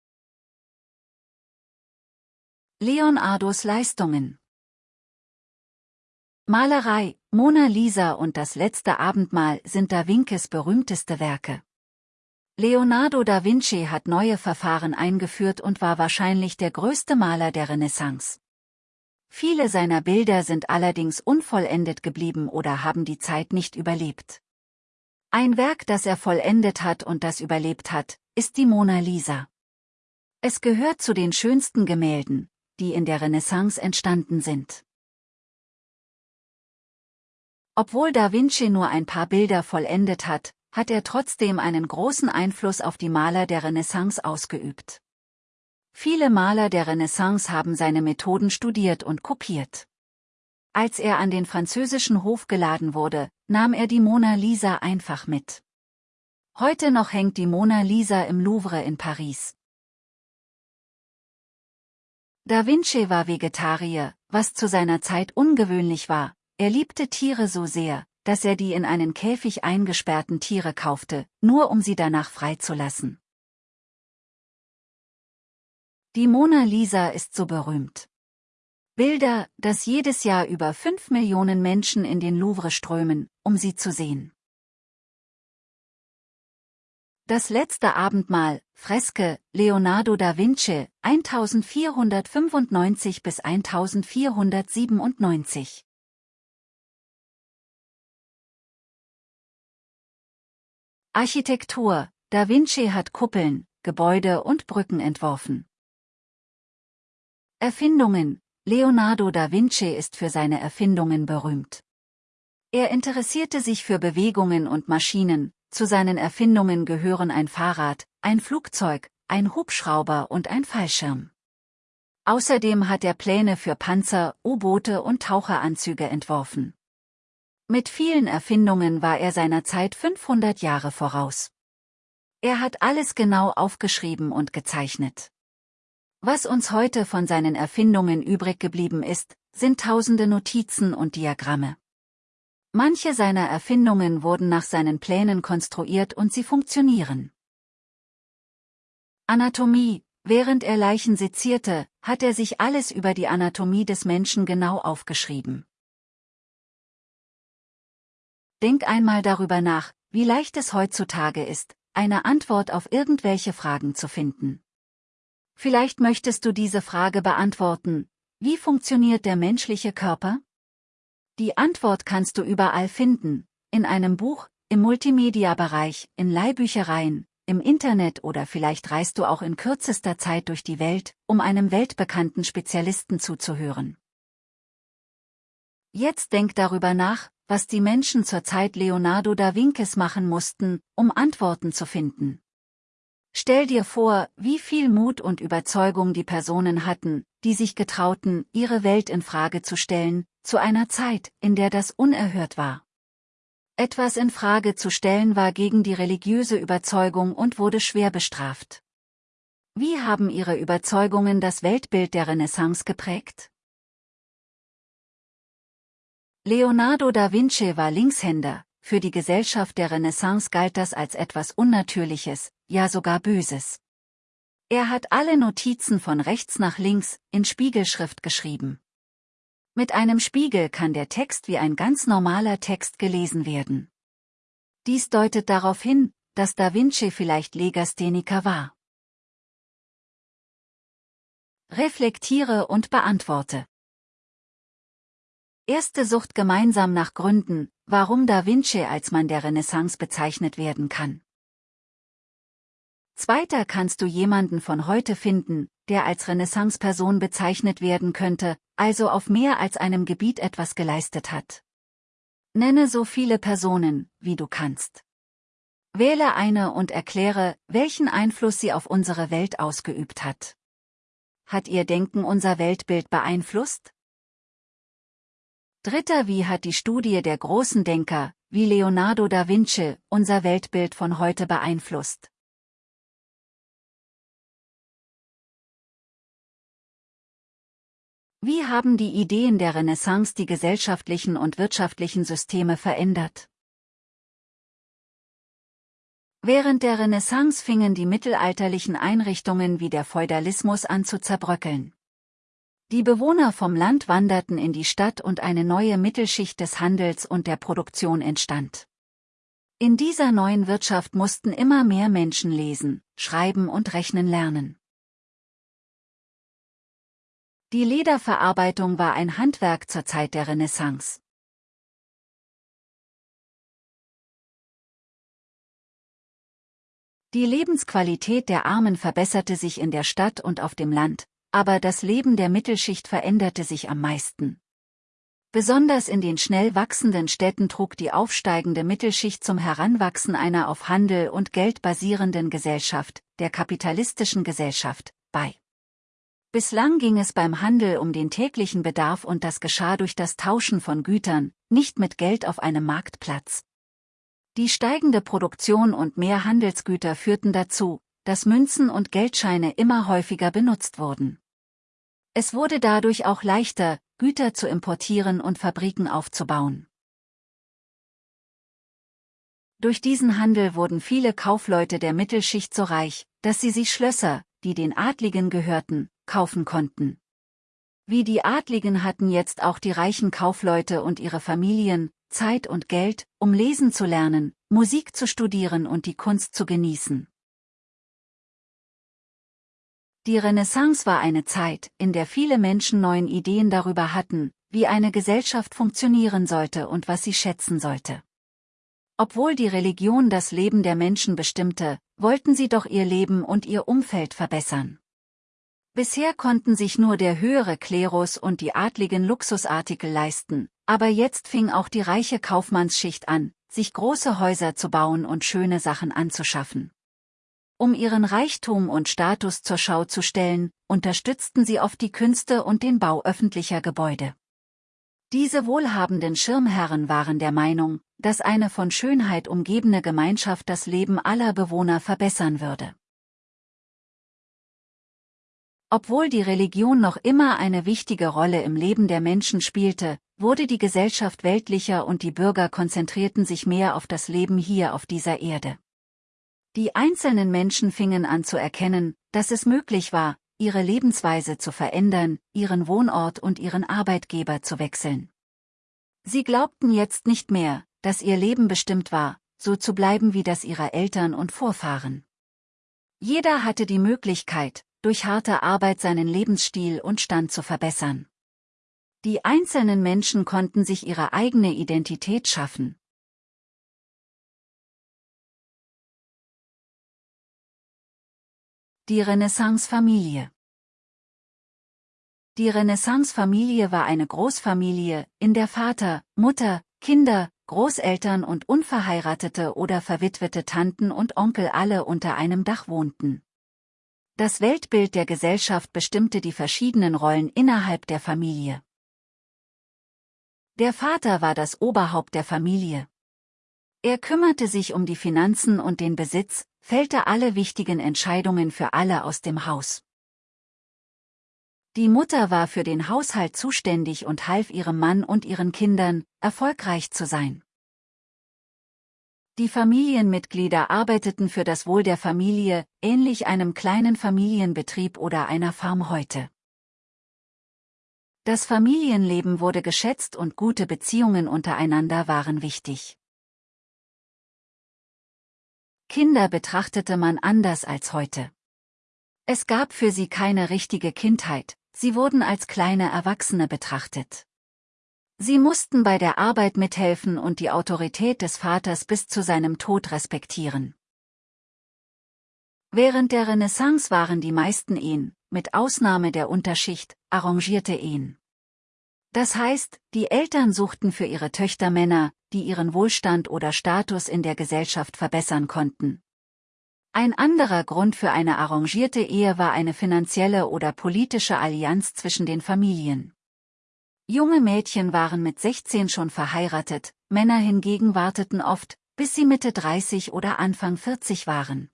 Leonardos Leistungen Malerei, Mona Lisa und das letzte Abendmahl sind Da Vincis berühmteste Werke. Leonardo da Vinci hat neue Verfahren eingeführt und war wahrscheinlich der größte Maler der Renaissance. Viele seiner Bilder sind allerdings unvollendet geblieben oder haben die Zeit nicht überlebt. Ein Werk, das er vollendet hat und das überlebt hat, ist die Mona Lisa. Es gehört zu den schönsten Gemälden, die in der Renaissance entstanden sind. Obwohl Da Vinci nur ein paar Bilder vollendet hat, hat er trotzdem einen großen Einfluss auf die Maler der Renaissance ausgeübt. Viele Maler der Renaissance haben seine Methoden studiert und kopiert. Als er an den französischen Hof geladen wurde, nahm er die Mona Lisa einfach mit. Heute noch hängt die Mona Lisa im Louvre in Paris. Da Vinci war Vegetarier, was zu seiner Zeit ungewöhnlich war, er liebte Tiere so sehr, dass er die in einen Käfig eingesperrten Tiere kaufte, nur um sie danach freizulassen. Die Mona Lisa ist so berühmt. Bilder, dass jedes Jahr über fünf Millionen Menschen in den Louvre strömen, um sie zu sehen. Das letzte Abendmahl, Freske, Leonardo da Vinci, 1495 bis 1497. Architektur, Da Vinci hat Kuppeln, Gebäude und Brücken entworfen. Erfindungen, Leonardo da Vinci ist für seine Erfindungen berühmt. Er interessierte sich für Bewegungen und Maschinen, zu seinen Erfindungen gehören ein Fahrrad, ein Flugzeug, ein Hubschrauber und ein Fallschirm. Außerdem hat er Pläne für Panzer, U-Boote und Taucheranzüge entworfen. Mit vielen Erfindungen war er seiner Zeit 500 Jahre voraus. Er hat alles genau aufgeschrieben und gezeichnet. Was uns heute von seinen Erfindungen übrig geblieben ist, sind tausende Notizen und Diagramme. Manche seiner Erfindungen wurden nach seinen Plänen konstruiert und sie funktionieren. Anatomie Während er Leichen sezierte, hat er sich alles über die Anatomie des Menschen genau aufgeschrieben. Denk einmal darüber nach, wie leicht es heutzutage ist, eine Antwort auf irgendwelche Fragen zu finden. Vielleicht möchtest du diese Frage beantworten, wie funktioniert der menschliche Körper? Die Antwort kannst du überall finden, in einem Buch, im Multimedia-Bereich, in Leihbüchereien, im Internet oder vielleicht reist du auch in kürzester Zeit durch die Welt, um einem weltbekannten Spezialisten zuzuhören. Jetzt denk darüber nach, was die Menschen zur Zeit Leonardo da Vincis machen mussten, um Antworten zu finden. Stell dir vor, wie viel Mut und Überzeugung die Personen hatten, die sich getrauten, ihre Welt in Frage zu stellen, zu einer Zeit, in der das unerhört war. Etwas in Frage zu stellen war gegen die religiöse Überzeugung und wurde schwer bestraft. Wie haben ihre Überzeugungen das Weltbild der Renaissance geprägt? Leonardo da Vinci war Linkshänder, für die Gesellschaft der Renaissance galt das als etwas Unnatürliches, ja sogar Böses. Er hat alle Notizen von rechts nach links in Spiegelschrift geschrieben. Mit einem Spiegel kann der Text wie ein ganz normaler Text gelesen werden. Dies deutet darauf hin, dass Da Vinci vielleicht Legastheniker war. Reflektiere und beantworte. Erste Sucht gemeinsam nach Gründen, warum Da Vinci als Mann der Renaissance bezeichnet werden kann. Zweiter kannst du jemanden von heute finden, der als Renaissance-Person bezeichnet werden könnte, also auf mehr als einem Gebiet etwas geleistet hat. Nenne so viele Personen, wie du kannst. Wähle eine und erkläre, welchen Einfluss sie auf unsere Welt ausgeübt hat. Hat ihr Denken unser Weltbild beeinflusst? Dritter Wie hat die Studie der großen Denker, wie Leonardo da Vinci, unser Weltbild von heute beeinflusst? Wie haben die Ideen der Renaissance die gesellschaftlichen und wirtschaftlichen Systeme verändert? Während der Renaissance fingen die mittelalterlichen Einrichtungen wie der Feudalismus an zu zerbröckeln. Die Bewohner vom Land wanderten in die Stadt und eine neue Mittelschicht des Handels und der Produktion entstand. In dieser neuen Wirtschaft mussten immer mehr Menschen lesen, schreiben und rechnen lernen. Die Lederverarbeitung war ein Handwerk zur Zeit der Renaissance. Die Lebensqualität der Armen verbesserte sich in der Stadt und auf dem Land, aber das Leben der Mittelschicht veränderte sich am meisten. Besonders in den schnell wachsenden Städten trug die aufsteigende Mittelschicht zum Heranwachsen einer auf Handel und Geld basierenden Gesellschaft, der kapitalistischen Gesellschaft, bei. Bislang ging es beim Handel um den täglichen Bedarf und das geschah durch das Tauschen von Gütern, nicht mit Geld auf einem Marktplatz. Die steigende Produktion und mehr Handelsgüter führten dazu, dass Münzen und Geldscheine immer häufiger benutzt wurden. Es wurde dadurch auch leichter, Güter zu importieren und Fabriken aufzubauen. Durch diesen Handel wurden viele Kaufleute der Mittelschicht so reich, dass sie sich Schlösser, die den Adligen gehörten, kaufen konnten. Wie die Adligen hatten jetzt auch die reichen Kaufleute und ihre Familien Zeit und Geld, um lesen zu lernen, Musik zu studieren und die Kunst zu genießen. Die Renaissance war eine Zeit, in der viele Menschen neuen Ideen darüber hatten, wie eine Gesellschaft funktionieren sollte und was sie schätzen sollte. Obwohl die Religion das Leben der Menschen bestimmte, wollten sie doch ihr Leben und ihr Umfeld verbessern. Bisher konnten sich nur der höhere Klerus und die adligen Luxusartikel leisten, aber jetzt fing auch die reiche Kaufmannsschicht an, sich große Häuser zu bauen und schöne Sachen anzuschaffen. Um ihren Reichtum und Status zur Schau zu stellen, unterstützten sie oft die Künste und den Bau öffentlicher Gebäude. Diese wohlhabenden Schirmherren waren der Meinung, dass eine von Schönheit umgebene Gemeinschaft das Leben aller Bewohner verbessern würde. Obwohl die Religion noch immer eine wichtige Rolle im Leben der Menschen spielte, wurde die Gesellschaft weltlicher und die Bürger konzentrierten sich mehr auf das Leben hier auf dieser Erde. Die einzelnen Menschen fingen an zu erkennen, dass es möglich war, ihre Lebensweise zu verändern, ihren Wohnort und ihren Arbeitgeber zu wechseln. Sie glaubten jetzt nicht mehr, dass ihr Leben bestimmt war, so zu bleiben wie das ihrer Eltern und Vorfahren. Jeder hatte die Möglichkeit, durch harte Arbeit seinen Lebensstil und Stand zu verbessern. Die einzelnen Menschen konnten sich ihre eigene Identität schaffen. Die Renaissance-Familie Die Renaissance-Familie war eine Großfamilie, in der Vater, Mutter, Kinder, Großeltern und unverheiratete oder verwitwete Tanten und Onkel alle unter einem Dach wohnten. Das Weltbild der Gesellschaft bestimmte die verschiedenen Rollen innerhalb der Familie. Der Vater war das Oberhaupt der Familie. Er kümmerte sich um die Finanzen und den Besitz, fällte alle wichtigen Entscheidungen für alle aus dem Haus. Die Mutter war für den Haushalt zuständig und half ihrem Mann und ihren Kindern, erfolgreich zu sein. Die Familienmitglieder arbeiteten für das Wohl der Familie, ähnlich einem kleinen Familienbetrieb oder einer Farm heute. Das Familienleben wurde geschätzt und gute Beziehungen untereinander waren wichtig. Kinder betrachtete man anders als heute. Es gab für sie keine richtige Kindheit, sie wurden als kleine Erwachsene betrachtet. Sie mussten bei der Arbeit mithelfen und die Autorität des Vaters bis zu seinem Tod respektieren. Während der Renaissance waren die meisten Ehen, mit Ausnahme der Unterschicht, arrangierte Ehen. Das heißt, die Eltern suchten für ihre Töchter Männer, die ihren Wohlstand oder Status in der Gesellschaft verbessern konnten. Ein anderer Grund für eine arrangierte Ehe war eine finanzielle oder politische Allianz zwischen den Familien. Junge Mädchen waren mit 16 schon verheiratet, Männer hingegen warteten oft, bis sie Mitte 30 oder Anfang 40 waren.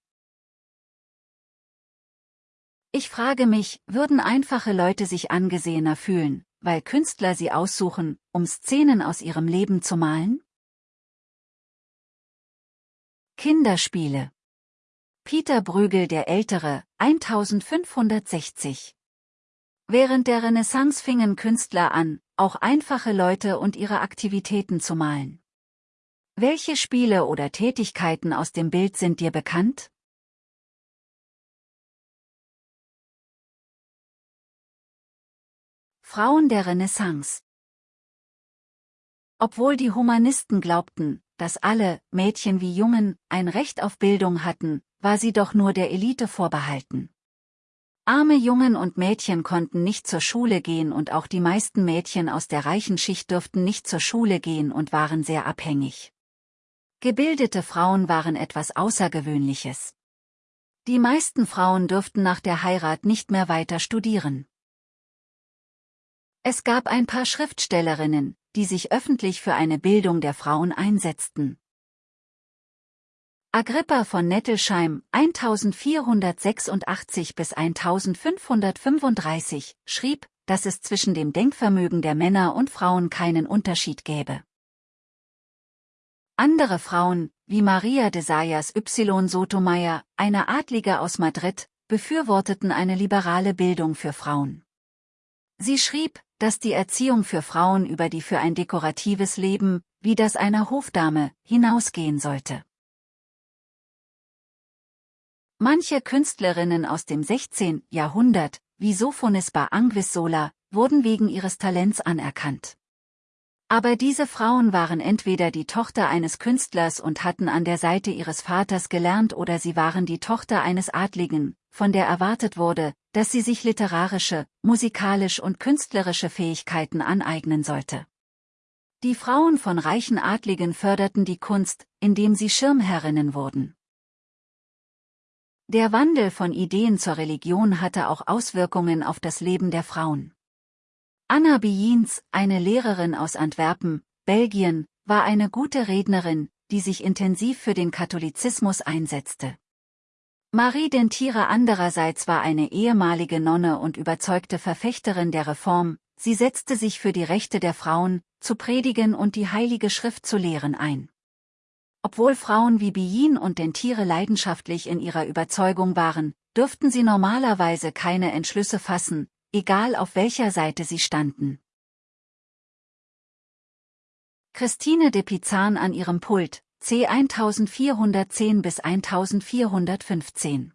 Ich frage mich, würden einfache Leute sich angesehener fühlen, weil Künstler sie aussuchen, um Szenen aus ihrem Leben zu malen? Kinderspiele Peter Brügel der Ältere, 1560 Während der Renaissance fingen Künstler an, auch einfache Leute und ihre Aktivitäten zu malen. Welche Spiele oder Tätigkeiten aus dem Bild sind dir bekannt? Frauen der Renaissance Obwohl die Humanisten glaubten, dass alle, Mädchen wie Jungen, ein Recht auf Bildung hatten, war sie doch nur der Elite vorbehalten. Arme Jungen und Mädchen konnten nicht zur Schule gehen und auch die meisten Mädchen aus der reichen Schicht durften nicht zur Schule gehen und waren sehr abhängig. Gebildete Frauen waren etwas Außergewöhnliches. Die meisten Frauen durften nach der Heirat nicht mehr weiter studieren. Es gab ein paar Schriftstellerinnen, die sich öffentlich für eine Bildung der Frauen einsetzten. Agrippa von Nettelsheim 1486 bis 1535 schrieb, dass es zwischen dem Denkvermögen der Männer und Frauen keinen Unterschied gäbe. Andere Frauen, wie Maria de Sayas Y. Sotomayor, eine Adlige aus Madrid, befürworteten eine liberale Bildung für Frauen. Sie schrieb, dass die Erziehung für Frauen über die für ein dekoratives Leben, wie das einer Hofdame, hinausgehen sollte. Manche Künstlerinnen aus dem 16. Jahrhundert, wie Sophonisba Anguissola, wurden wegen ihres Talents anerkannt. Aber diese Frauen waren entweder die Tochter eines Künstlers und hatten an der Seite ihres Vaters gelernt oder sie waren die Tochter eines Adligen, von der erwartet wurde, dass sie sich literarische, musikalisch und künstlerische Fähigkeiten aneignen sollte. Die Frauen von reichen Adligen förderten die Kunst, indem sie Schirmherrinnen wurden. Der Wandel von Ideen zur Religion hatte auch Auswirkungen auf das Leben der Frauen. Anna Biens, eine Lehrerin aus Antwerpen, Belgien, war eine gute Rednerin, die sich intensiv für den Katholizismus einsetzte. Marie Dentire andererseits war eine ehemalige Nonne und überzeugte Verfechterin der Reform, sie setzte sich für die Rechte der Frauen, zu predigen und die Heilige Schrift zu lehren ein. Obwohl Frauen wie Bien und Dentire leidenschaftlich in ihrer Überzeugung waren, dürften sie normalerweise keine Entschlüsse fassen, egal auf welcher Seite sie standen. Christine de Pizan an ihrem Pult, C 1410 bis 1415.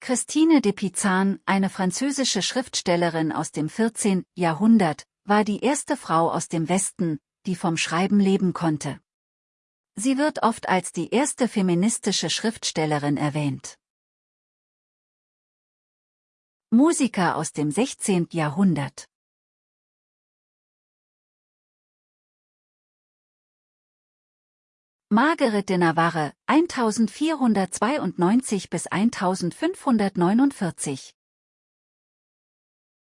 Christine de Pizan, eine französische Schriftstellerin aus dem 14. Jahrhundert, war die erste Frau aus dem Westen, die vom Schreiben leben konnte. Sie wird oft als die erste feministische Schriftstellerin erwähnt. Musiker aus dem 16. Jahrhundert Margaret de Navarre, 1492 bis 1549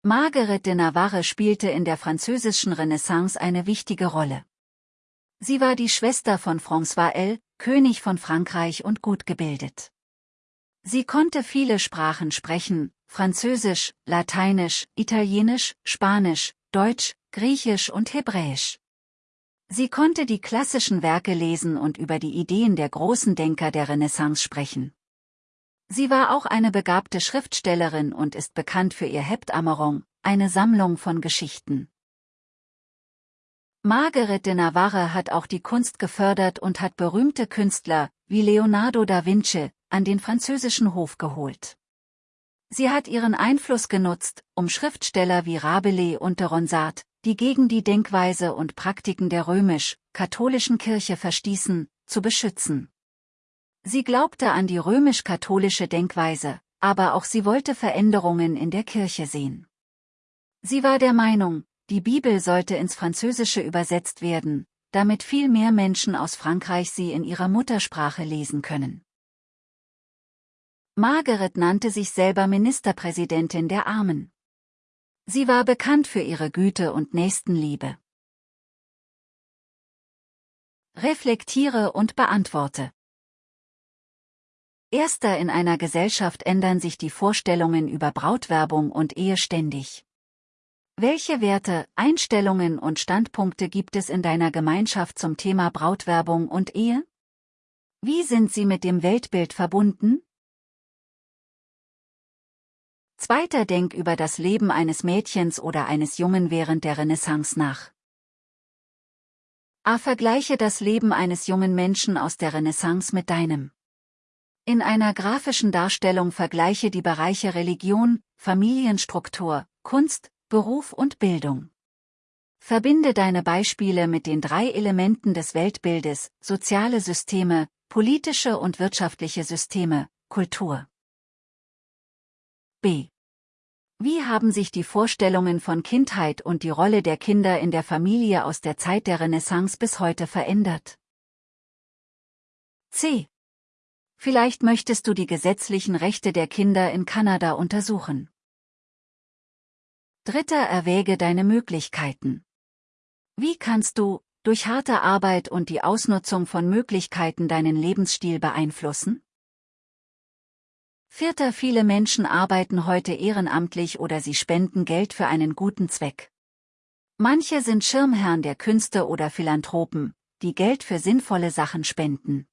Margaret de Navarre spielte in der französischen Renaissance eine wichtige Rolle. Sie war die Schwester von François L., König von Frankreich und gut gebildet. Sie konnte viele Sprachen sprechen, Französisch, Lateinisch, Italienisch, Spanisch, Deutsch, Griechisch und Hebräisch. Sie konnte die klassischen Werke lesen und über die Ideen der großen Denker der Renaissance sprechen. Sie war auch eine begabte Schriftstellerin und ist bekannt für ihr Heptameron, eine Sammlung von Geschichten. Margaret de Navarre hat auch die Kunst gefördert und hat berühmte Künstler, wie Leonardo da Vinci, an den französischen Hof geholt. Sie hat ihren Einfluss genutzt, um Schriftsteller wie Rabelais und de Ronsard, die gegen die Denkweise und Praktiken der römisch-katholischen Kirche verstießen, zu beschützen. Sie glaubte an die römisch-katholische Denkweise, aber auch sie wollte Veränderungen in der Kirche sehen. Sie war der Meinung, die Bibel sollte ins Französische übersetzt werden, damit viel mehr Menschen aus Frankreich sie in ihrer Muttersprache lesen können. Margaret nannte sich selber Ministerpräsidentin der Armen. Sie war bekannt für ihre Güte und Nächstenliebe. Reflektiere und beantworte. Erster in einer Gesellschaft ändern sich die Vorstellungen über Brautwerbung und Ehe ständig. Welche Werte, Einstellungen und Standpunkte gibt es in deiner Gemeinschaft zum Thema Brautwerbung und Ehe? Wie sind sie mit dem Weltbild verbunden? Zweiter Denk über das Leben eines Mädchens oder eines Jungen während der Renaissance nach. A. Vergleiche das Leben eines jungen Menschen aus der Renaissance mit deinem. In einer grafischen Darstellung vergleiche die Bereiche Religion, Familienstruktur, Kunst, Beruf und Bildung. Verbinde deine Beispiele mit den drei Elementen des Weltbildes, soziale Systeme, politische und wirtschaftliche Systeme, Kultur. B. Wie haben sich die Vorstellungen von Kindheit und die Rolle der Kinder in der Familie aus der Zeit der Renaissance bis heute verändert? C. Vielleicht möchtest du die gesetzlichen Rechte der Kinder in Kanada untersuchen. Dritter erwäge deine Möglichkeiten. Wie kannst du, durch harte Arbeit und die Ausnutzung von Möglichkeiten deinen Lebensstil beeinflussen? Vierter Viele Menschen arbeiten heute ehrenamtlich oder sie spenden Geld für einen guten Zweck. Manche sind Schirmherren der Künste oder Philanthropen, die Geld für sinnvolle Sachen spenden.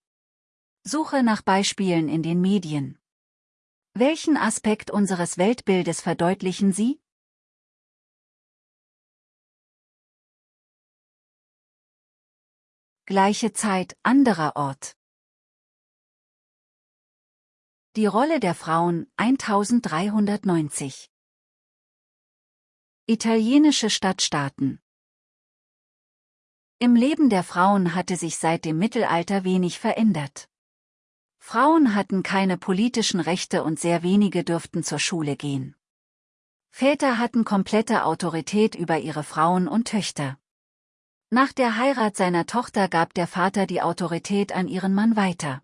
Suche nach Beispielen in den Medien. Welchen Aspekt unseres Weltbildes verdeutlichen sie? Gleiche Zeit, anderer Ort. Die Rolle der Frauen 1390 Italienische Stadtstaaten Im Leben der Frauen hatte sich seit dem Mittelalter wenig verändert. Frauen hatten keine politischen Rechte und sehr wenige dürften zur Schule gehen. Väter hatten komplette Autorität über ihre Frauen und Töchter. Nach der Heirat seiner Tochter gab der Vater die Autorität an ihren Mann weiter.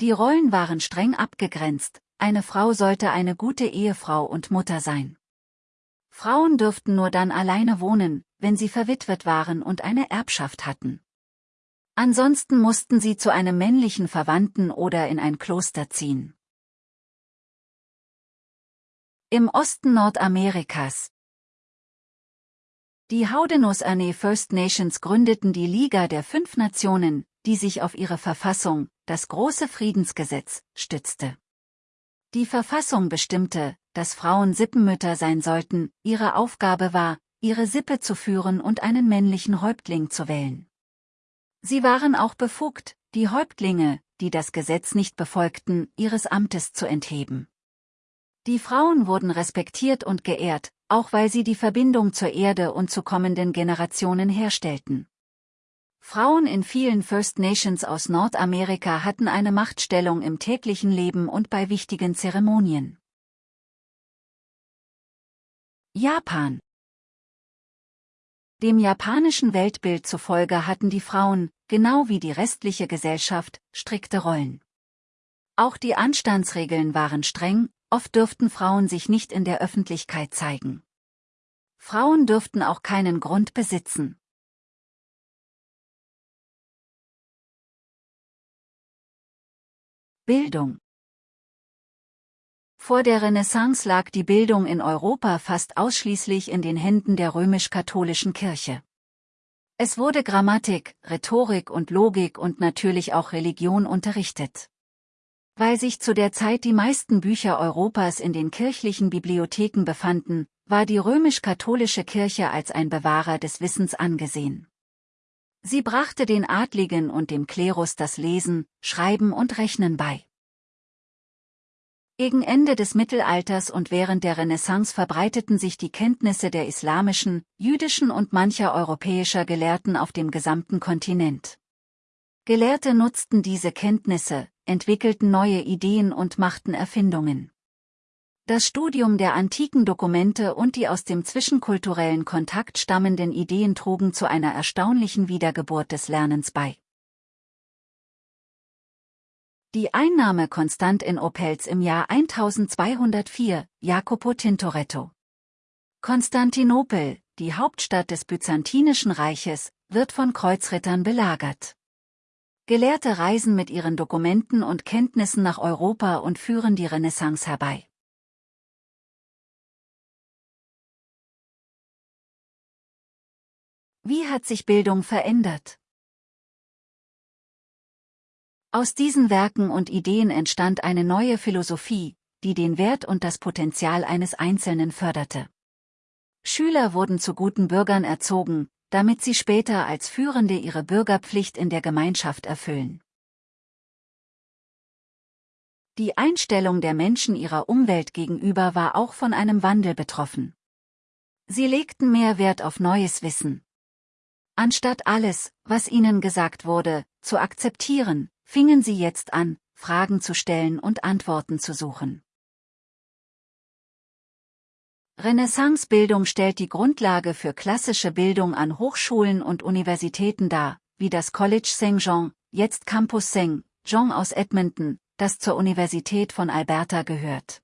Die Rollen waren streng abgegrenzt, eine Frau sollte eine gute Ehefrau und Mutter sein. Frauen dürften nur dann alleine wohnen, wenn sie verwitwet waren und eine Erbschaft hatten. Ansonsten mussten sie zu einem männlichen Verwandten oder in ein Kloster ziehen. Im Osten Nordamerikas Die Haudenosaunee First Nations gründeten die Liga der Fünf Nationen, die sich auf ihre Verfassung, das große Friedensgesetz, stützte. Die Verfassung bestimmte, dass Frauen Sippenmütter sein sollten, ihre Aufgabe war, ihre Sippe zu führen und einen männlichen Häuptling zu wählen. Sie waren auch befugt, die Häuptlinge, die das Gesetz nicht befolgten, ihres Amtes zu entheben. Die Frauen wurden respektiert und geehrt, auch weil sie die Verbindung zur Erde und zu kommenden Generationen herstellten. Frauen in vielen First Nations aus Nordamerika hatten eine Machtstellung im täglichen Leben und bei wichtigen Zeremonien. Japan Dem japanischen Weltbild zufolge hatten die Frauen, genau wie die restliche Gesellschaft, strikte Rollen. Auch die Anstandsregeln waren streng, oft dürften Frauen sich nicht in der Öffentlichkeit zeigen. Frauen dürften auch keinen Grund besitzen. Bildung Vor der Renaissance lag die Bildung in Europa fast ausschließlich in den Händen der römisch-katholischen Kirche. Es wurde Grammatik, Rhetorik und Logik und natürlich auch Religion unterrichtet. Weil sich zu der Zeit die meisten Bücher Europas in den kirchlichen Bibliotheken befanden, war die römisch-katholische Kirche als ein Bewahrer des Wissens angesehen. Sie brachte den Adligen und dem Klerus das Lesen, Schreiben und Rechnen bei. Gegen Ende des Mittelalters und während der Renaissance verbreiteten sich die Kenntnisse der islamischen, jüdischen und mancher europäischer Gelehrten auf dem gesamten Kontinent. Gelehrte nutzten diese Kenntnisse, entwickelten neue Ideen und machten Erfindungen. Das Studium der antiken Dokumente und die aus dem zwischenkulturellen Kontakt stammenden Ideen trugen zu einer erstaunlichen Wiedergeburt des Lernens bei. Die Einnahme Konstantinopels im Jahr 1204, Jacopo Tintoretto. Konstantinopel, die Hauptstadt des Byzantinischen Reiches, wird von Kreuzrittern belagert. Gelehrte reisen mit ihren Dokumenten und Kenntnissen nach Europa und führen die Renaissance herbei. Wie hat sich Bildung verändert? Aus diesen Werken und Ideen entstand eine neue Philosophie, die den Wert und das Potenzial eines Einzelnen förderte. Schüler wurden zu guten Bürgern erzogen, damit sie später als Führende ihre Bürgerpflicht in der Gemeinschaft erfüllen. Die Einstellung der Menschen ihrer Umwelt gegenüber war auch von einem Wandel betroffen. Sie legten mehr Wert auf neues Wissen, Anstatt alles, was ihnen gesagt wurde, zu akzeptieren, fingen sie jetzt an, Fragen zu stellen und Antworten zu suchen. Renaissancebildung stellt die Grundlage für klassische Bildung an Hochschulen und Universitäten dar, wie das College St. Jean, jetzt Campus St. Jean aus Edmonton, das zur Universität von Alberta gehört.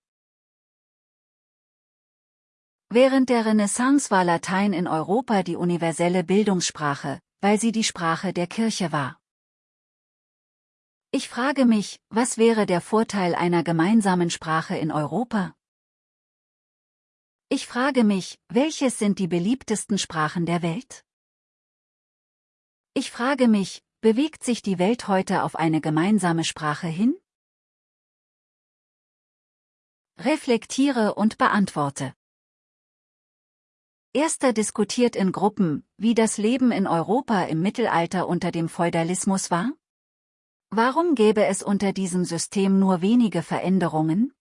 Während der Renaissance war Latein in Europa die universelle Bildungssprache, weil sie die Sprache der Kirche war. Ich frage mich, was wäre der Vorteil einer gemeinsamen Sprache in Europa? Ich frage mich, welches sind die beliebtesten Sprachen der Welt? Ich frage mich, bewegt sich die Welt heute auf eine gemeinsame Sprache hin? Reflektiere und beantworte. Erster diskutiert in Gruppen, wie das Leben in Europa im Mittelalter unter dem Feudalismus war? Warum gäbe es unter diesem System nur wenige Veränderungen?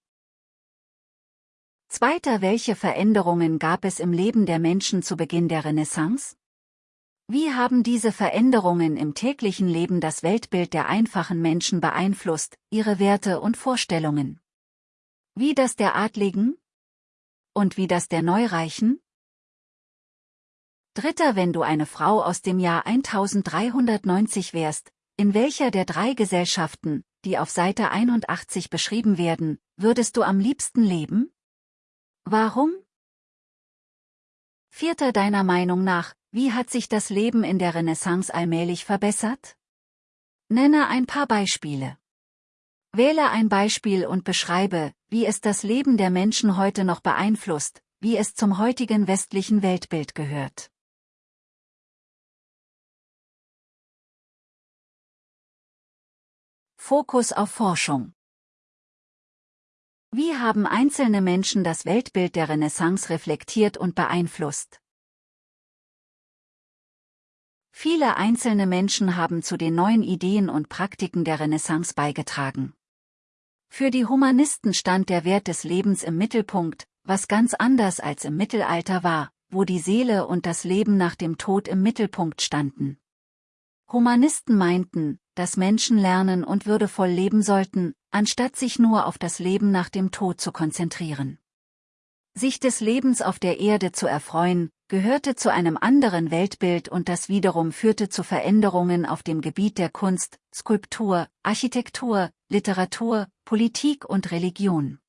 Zweiter Welche Veränderungen gab es im Leben der Menschen zu Beginn der Renaissance? Wie haben diese Veränderungen im täglichen Leben das Weltbild der einfachen Menschen beeinflusst, ihre Werte und Vorstellungen? Wie das der Adligen? Und wie das der Neureichen? Dritter Wenn du eine Frau aus dem Jahr 1390 wärst, in welcher der drei Gesellschaften, die auf Seite 81 beschrieben werden, würdest du am liebsten leben? Warum? Vierter deiner Meinung nach, wie hat sich das Leben in der Renaissance allmählich verbessert? Nenne ein paar Beispiele. Wähle ein Beispiel und beschreibe, wie es das Leben der Menschen heute noch beeinflusst, wie es zum heutigen westlichen Weltbild gehört. Fokus auf Forschung wie haben einzelne Menschen das Weltbild der Renaissance reflektiert und beeinflusst? Viele einzelne Menschen haben zu den neuen Ideen und Praktiken der Renaissance beigetragen. Für die Humanisten stand der Wert des Lebens im Mittelpunkt, was ganz anders als im Mittelalter war, wo die Seele und das Leben nach dem Tod im Mittelpunkt standen. Humanisten meinten, dass Menschen lernen und würdevoll leben sollten, anstatt sich nur auf das Leben nach dem Tod zu konzentrieren. Sich des Lebens auf der Erde zu erfreuen, gehörte zu einem anderen Weltbild und das wiederum führte zu Veränderungen auf dem Gebiet der Kunst, Skulptur, Architektur, Literatur, Politik und Religion.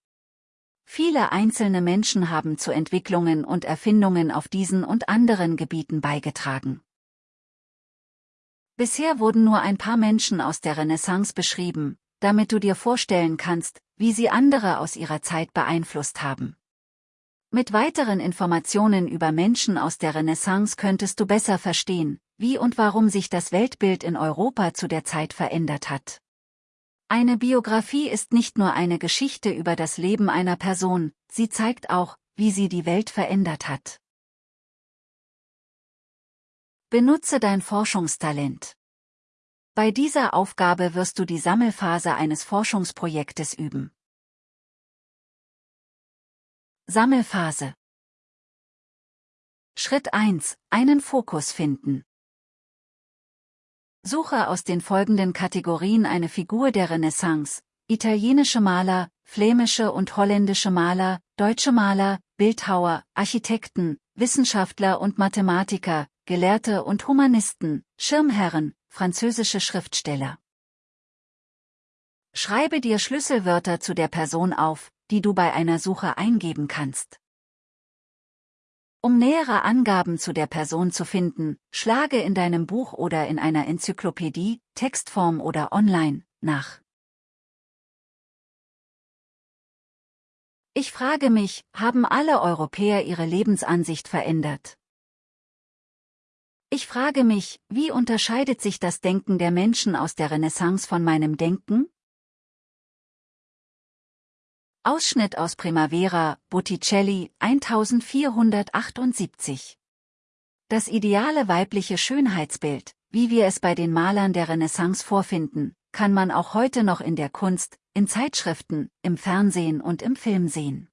Viele einzelne Menschen haben zu Entwicklungen und Erfindungen auf diesen und anderen Gebieten beigetragen. Bisher wurden nur ein paar Menschen aus der Renaissance beschrieben, damit du dir vorstellen kannst, wie sie andere aus ihrer Zeit beeinflusst haben. Mit weiteren Informationen über Menschen aus der Renaissance könntest du besser verstehen, wie und warum sich das Weltbild in Europa zu der Zeit verändert hat. Eine Biografie ist nicht nur eine Geschichte über das Leben einer Person, sie zeigt auch, wie sie die Welt verändert hat. Benutze dein Forschungstalent. Bei dieser Aufgabe wirst du die Sammelphase eines Forschungsprojektes üben. Sammelphase Schritt 1. Einen Fokus finden. Suche aus den folgenden Kategorien eine Figur der Renaissance, italienische Maler, flämische und holländische Maler, deutsche Maler, Bildhauer, Architekten, Wissenschaftler und Mathematiker, Gelehrte und Humanisten, Schirmherren, französische Schriftsteller. Schreibe dir Schlüsselwörter zu der Person auf, die du bei einer Suche eingeben kannst. Um nähere Angaben zu der Person zu finden, schlage in deinem Buch oder in einer Enzyklopädie, Textform oder online, nach. Ich frage mich, haben alle Europäer ihre Lebensansicht verändert? Ich frage mich, wie unterscheidet sich das Denken der Menschen aus der Renaissance von meinem Denken? Ausschnitt aus Primavera, Botticelli, 1478. Das ideale weibliche Schönheitsbild, wie wir es bei den Malern der Renaissance vorfinden, kann man auch heute noch in der Kunst, in Zeitschriften, im Fernsehen und im Film sehen.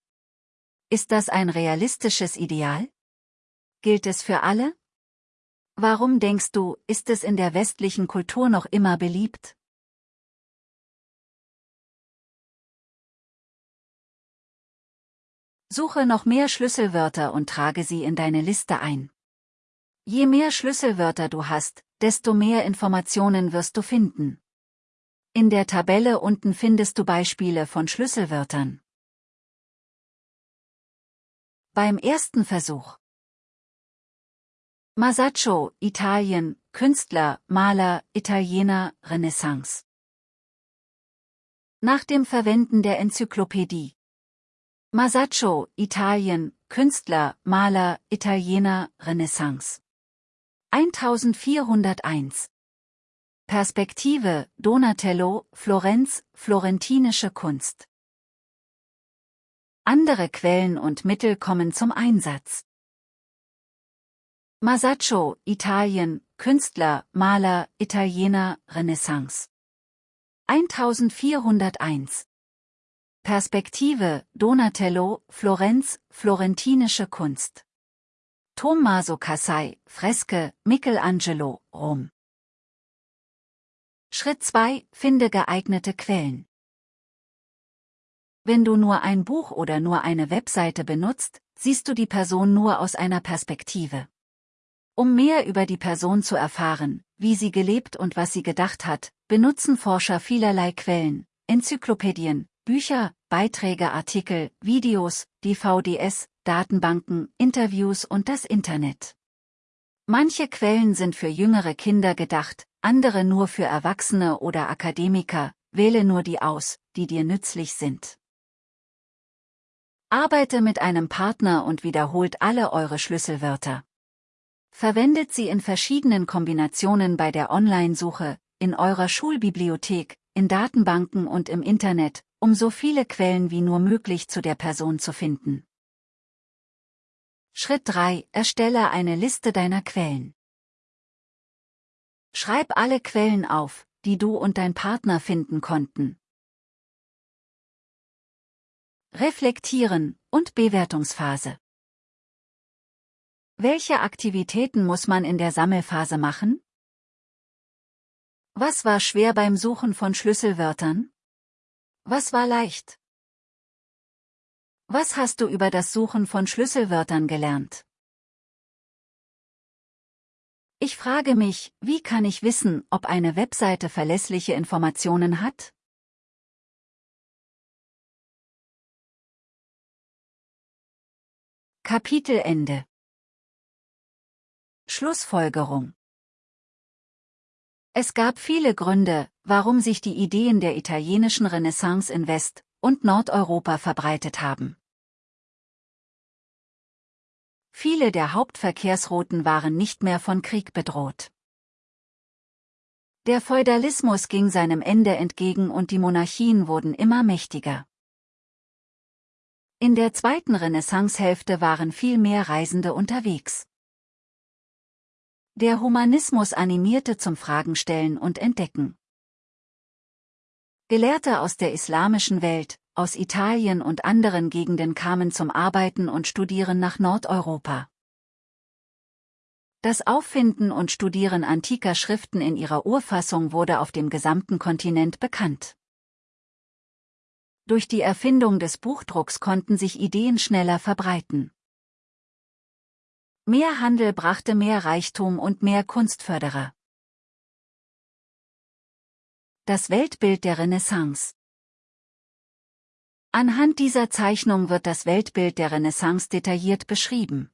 Ist das ein realistisches Ideal? Gilt es für alle? Warum denkst du, ist es in der westlichen Kultur noch immer beliebt? Suche noch mehr Schlüsselwörter und trage sie in deine Liste ein. Je mehr Schlüsselwörter du hast, desto mehr Informationen wirst du finden. In der Tabelle unten findest du Beispiele von Schlüsselwörtern. Beim ersten Versuch Masaccio, Italien, Künstler, Maler, Italiener, Renaissance. Nach dem Verwenden der Enzyklopädie. Masaccio, Italien, Künstler, Maler, Italiener, Renaissance. 1401. Perspektive, Donatello, Florenz, florentinische Kunst. Andere Quellen und Mittel kommen zum Einsatz. Masaccio, Italien, Künstler, Maler, Italiener, Renaissance. 1401. Perspektive, Donatello, Florenz, florentinische Kunst. Tommaso Cassai, Freske, Michelangelo, Rom. Schritt 2. Finde geeignete Quellen. Wenn du nur ein Buch oder nur eine Webseite benutzt, siehst du die Person nur aus einer Perspektive. Um mehr über die Person zu erfahren, wie sie gelebt und was sie gedacht hat, benutzen Forscher vielerlei Quellen, Enzyklopädien, Bücher, Beiträge, Artikel, Videos, DVDs, Datenbanken, Interviews und das Internet. Manche Quellen sind für jüngere Kinder gedacht, andere nur für Erwachsene oder Akademiker, wähle nur die aus, die dir nützlich sind. Arbeite mit einem Partner und wiederholt alle eure Schlüsselwörter. Verwendet sie in verschiedenen Kombinationen bei der Online-Suche, in eurer Schulbibliothek, in Datenbanken und im Internet, um so viele Quellen wie nur möglich zu der Person zu finden. Schritt 3. Erstelle eine Liste deiner Quellen. Schreib alle Quellen auf, die du und dein Partner finden konnten. Reflektieren und Bewertungsphase. Welche Aktivitäten muss man in der Sammelphase machen? Was war schwer beim Suchen von Schlüsselwörtern? Was war leicht? Was hast du über das Suchen von Schlüsselwörtern gelernt? Ich frage mich, wie kann ich wissen, ob eine Webseite verlässliche Informationen hat? Kapitelende Schlussfolgerung Es gab viele Gründe, warum sich die Ideen der italienischen Renaissance in West- und Nordeuropa verbreitet haben. Viele der Hauptverkehrsrouten waren nicht mehr von Krieg bedroht. Der Feudalismus ging seinem Ende entgegen und die Monarchien wurden immer mächtiger. In der zweiten Renaissancehälfte waren viel mehr Reisende unterwegs. Der Humanismus animierte zum Fragenstellen und Entdecken. Gelehrte aus der islamischen Welt, aus Italien und anderen Gegenden kamen zum Arbeiten und Studieren nach Nordeuropa. Das Auffinden und Studieren antiker Schriften in ihrer Urfassung wurde auf dem gesamten Kontinent bekannt. Durch die Erfindung des Buchdrucks konnten sich Ideen schneller verbreiten. Mehr Handel brachte mehr Reichtum und mehr Kunstförderer. Das Weltbild der Renaissance Anhand dieser Zeichnung wird das Weltbild der Renaissance detailliert beschrieben.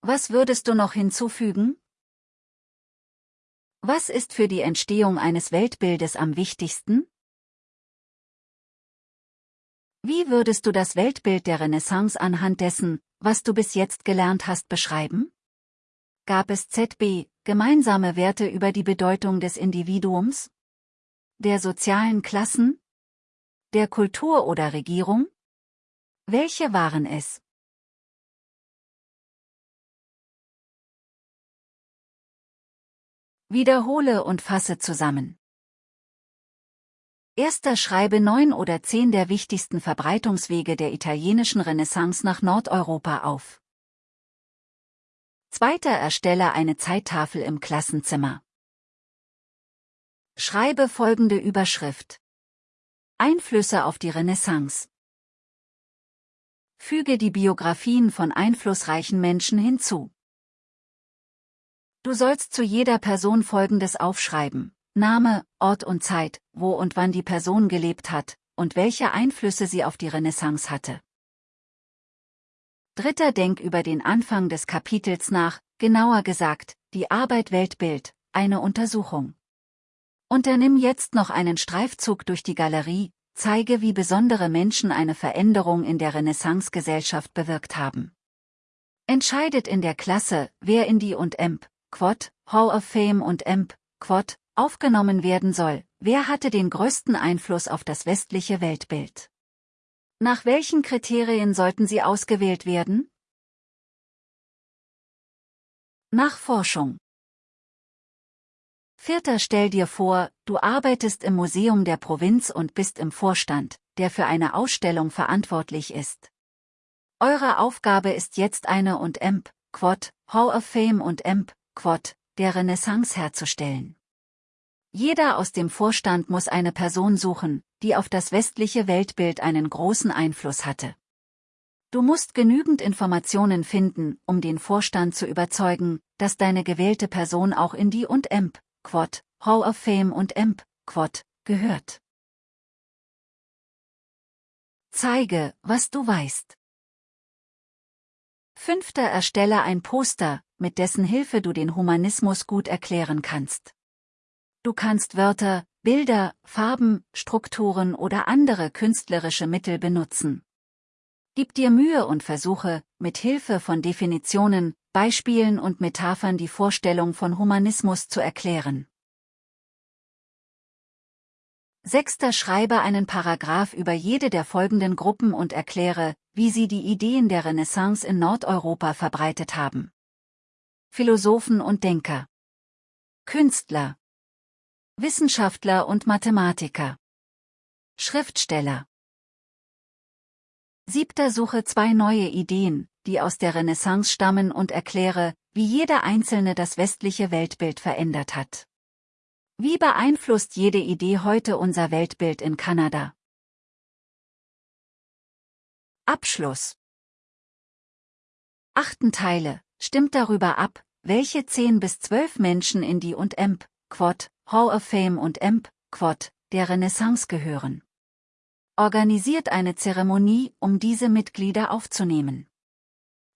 Was würdest du noch hinzufügen? Was ist für die Entstehung eines Weltbildes am wichtigsten? Wie würdest du das Weltbild der Renaissance anhand dessen, was du bis jetzt gelernt hast, beschreiben? Gab es ZB, gemeinsame Werte über die Bedeutung des Individuums? Der sozialen Klassen? Der Kultur oder Regierung? Welche waren es? Wiederhole und fasse zusammen. Erster schreibe neun oder zehn der wichtigsten Verbreitungswege der italienischen Renaissance nach Nordeuropa auf. Zweiter erstelle eine Zeittafel im Klassenzimmer. Schreibe folgende Überschrift. Einflüsse auf die Renaissance. Füge die Biografien von einflussreichen Menschen hinzu. Du sollst zu jeder Person Folgendes aufschreiben. Name, Ort und Zeit, wo und wann die Person gelebt hat, und welche Einflüsse sie auf die Renaissance hatte. Dritter Denk über den Anfang des Kapitels nach, genauer gesagt, die Arbeit Weltbild, eine Untersuchung. Unternimm jetzt noch einen Streifzug durch die Galerie, zeige wie besondere Menschen eine Veränderung in der Renaissance-Gesellschaft bewirkt haben. Entscheidet in der Klasse, wer in die und EMP, Quad, Hall of Fame und EMP, Quad, aufgenommen werden soll, wer hatte den größten Einfluss auf das westliche Weltbild. Nach welchen Kriterien sollten sie ausgewählt werden? Nach Forschung. Vierter Stell dir vor, du arbeitest im Museum der Provinz und bist im Vorstand, der für eine Ausstellung verantwortlich ist. Eure Aufgabe ist jetzt eine und EMP, Quad, Hall of Fame und EMP, Quad, der Renaissance herzustellen. Jeder aus dem Vorstand muss eine Person suchen, die auf das westliche Weltbild einen großen Einfluss hatte. Du musst genügend Informationen finden, um den Vorstand zu überzeugen, dass deine gewählte Person auch in die und EMP, Quad, Hall of Fame und EMP, Quad, gehört. Zeige, was du weißt. Fünfter Erstelle ein Poster, mit dessen Hilfe du den Humanismus gut erklären kannst. Du kannst Wörter, Bilder, Farben, Strukturen oder andere künstlerische Mittel benutzen. Gib dir Mühe und versuche, mit Hilfe von Definitionen, Beispielen und Metaphern die Vorstellung von Humanismus zu erklären. Sechster Schreibe einen Paragraph über jede der folgenden Gruppen und erkläre, wie sie die Ideen der Renaissance in Nordeuropa verbreitet haben. Philosophen und Denker Künstler Wissenschaftler und Mathematiker Schriftsteller Siebter Suche zwei neue Ideen, die aus der Renaissance stammen und erkläre, wie jeder einzelne das westliche Weltbild verändert hat. Wie beeinflusst jede Idee heute unser Weltbild in Kanada? Abschluss Achten Teile, stimmt darüber ab, welche 10 bis 12 Menschen in die und EMP, Quad, Hall of Fame und EMP, Quad, der Renaissance gehören organisiert eine Zeremonie, um diese Mitglieder aufzunehmen.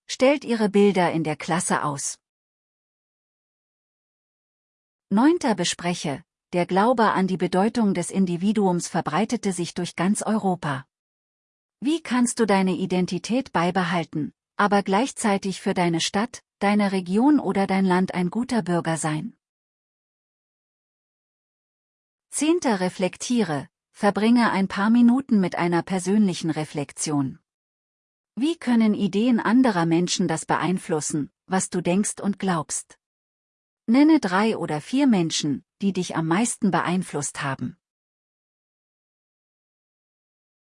Stellt ihre Bilder in der Klasse aus. Neunter Bespreche, der Glaube an die Bedeutung des Individuums verbreitete sich durch ganz Europa. Wie kannst du deine Identität beibehalten, aber gleichzeitig für deine Stadt, deine Region oder dein Land ein guter Bürger sein? Zehnter Reflektiere, Verbringe ein paar Minuten mit einer persönlichen Reflexion. Wie können Ideen anderer Menschen das beeinflussen, was du denkst und glaubst? Nenne drei oder vier Menschen, die dich am meisten beeinflusst haben.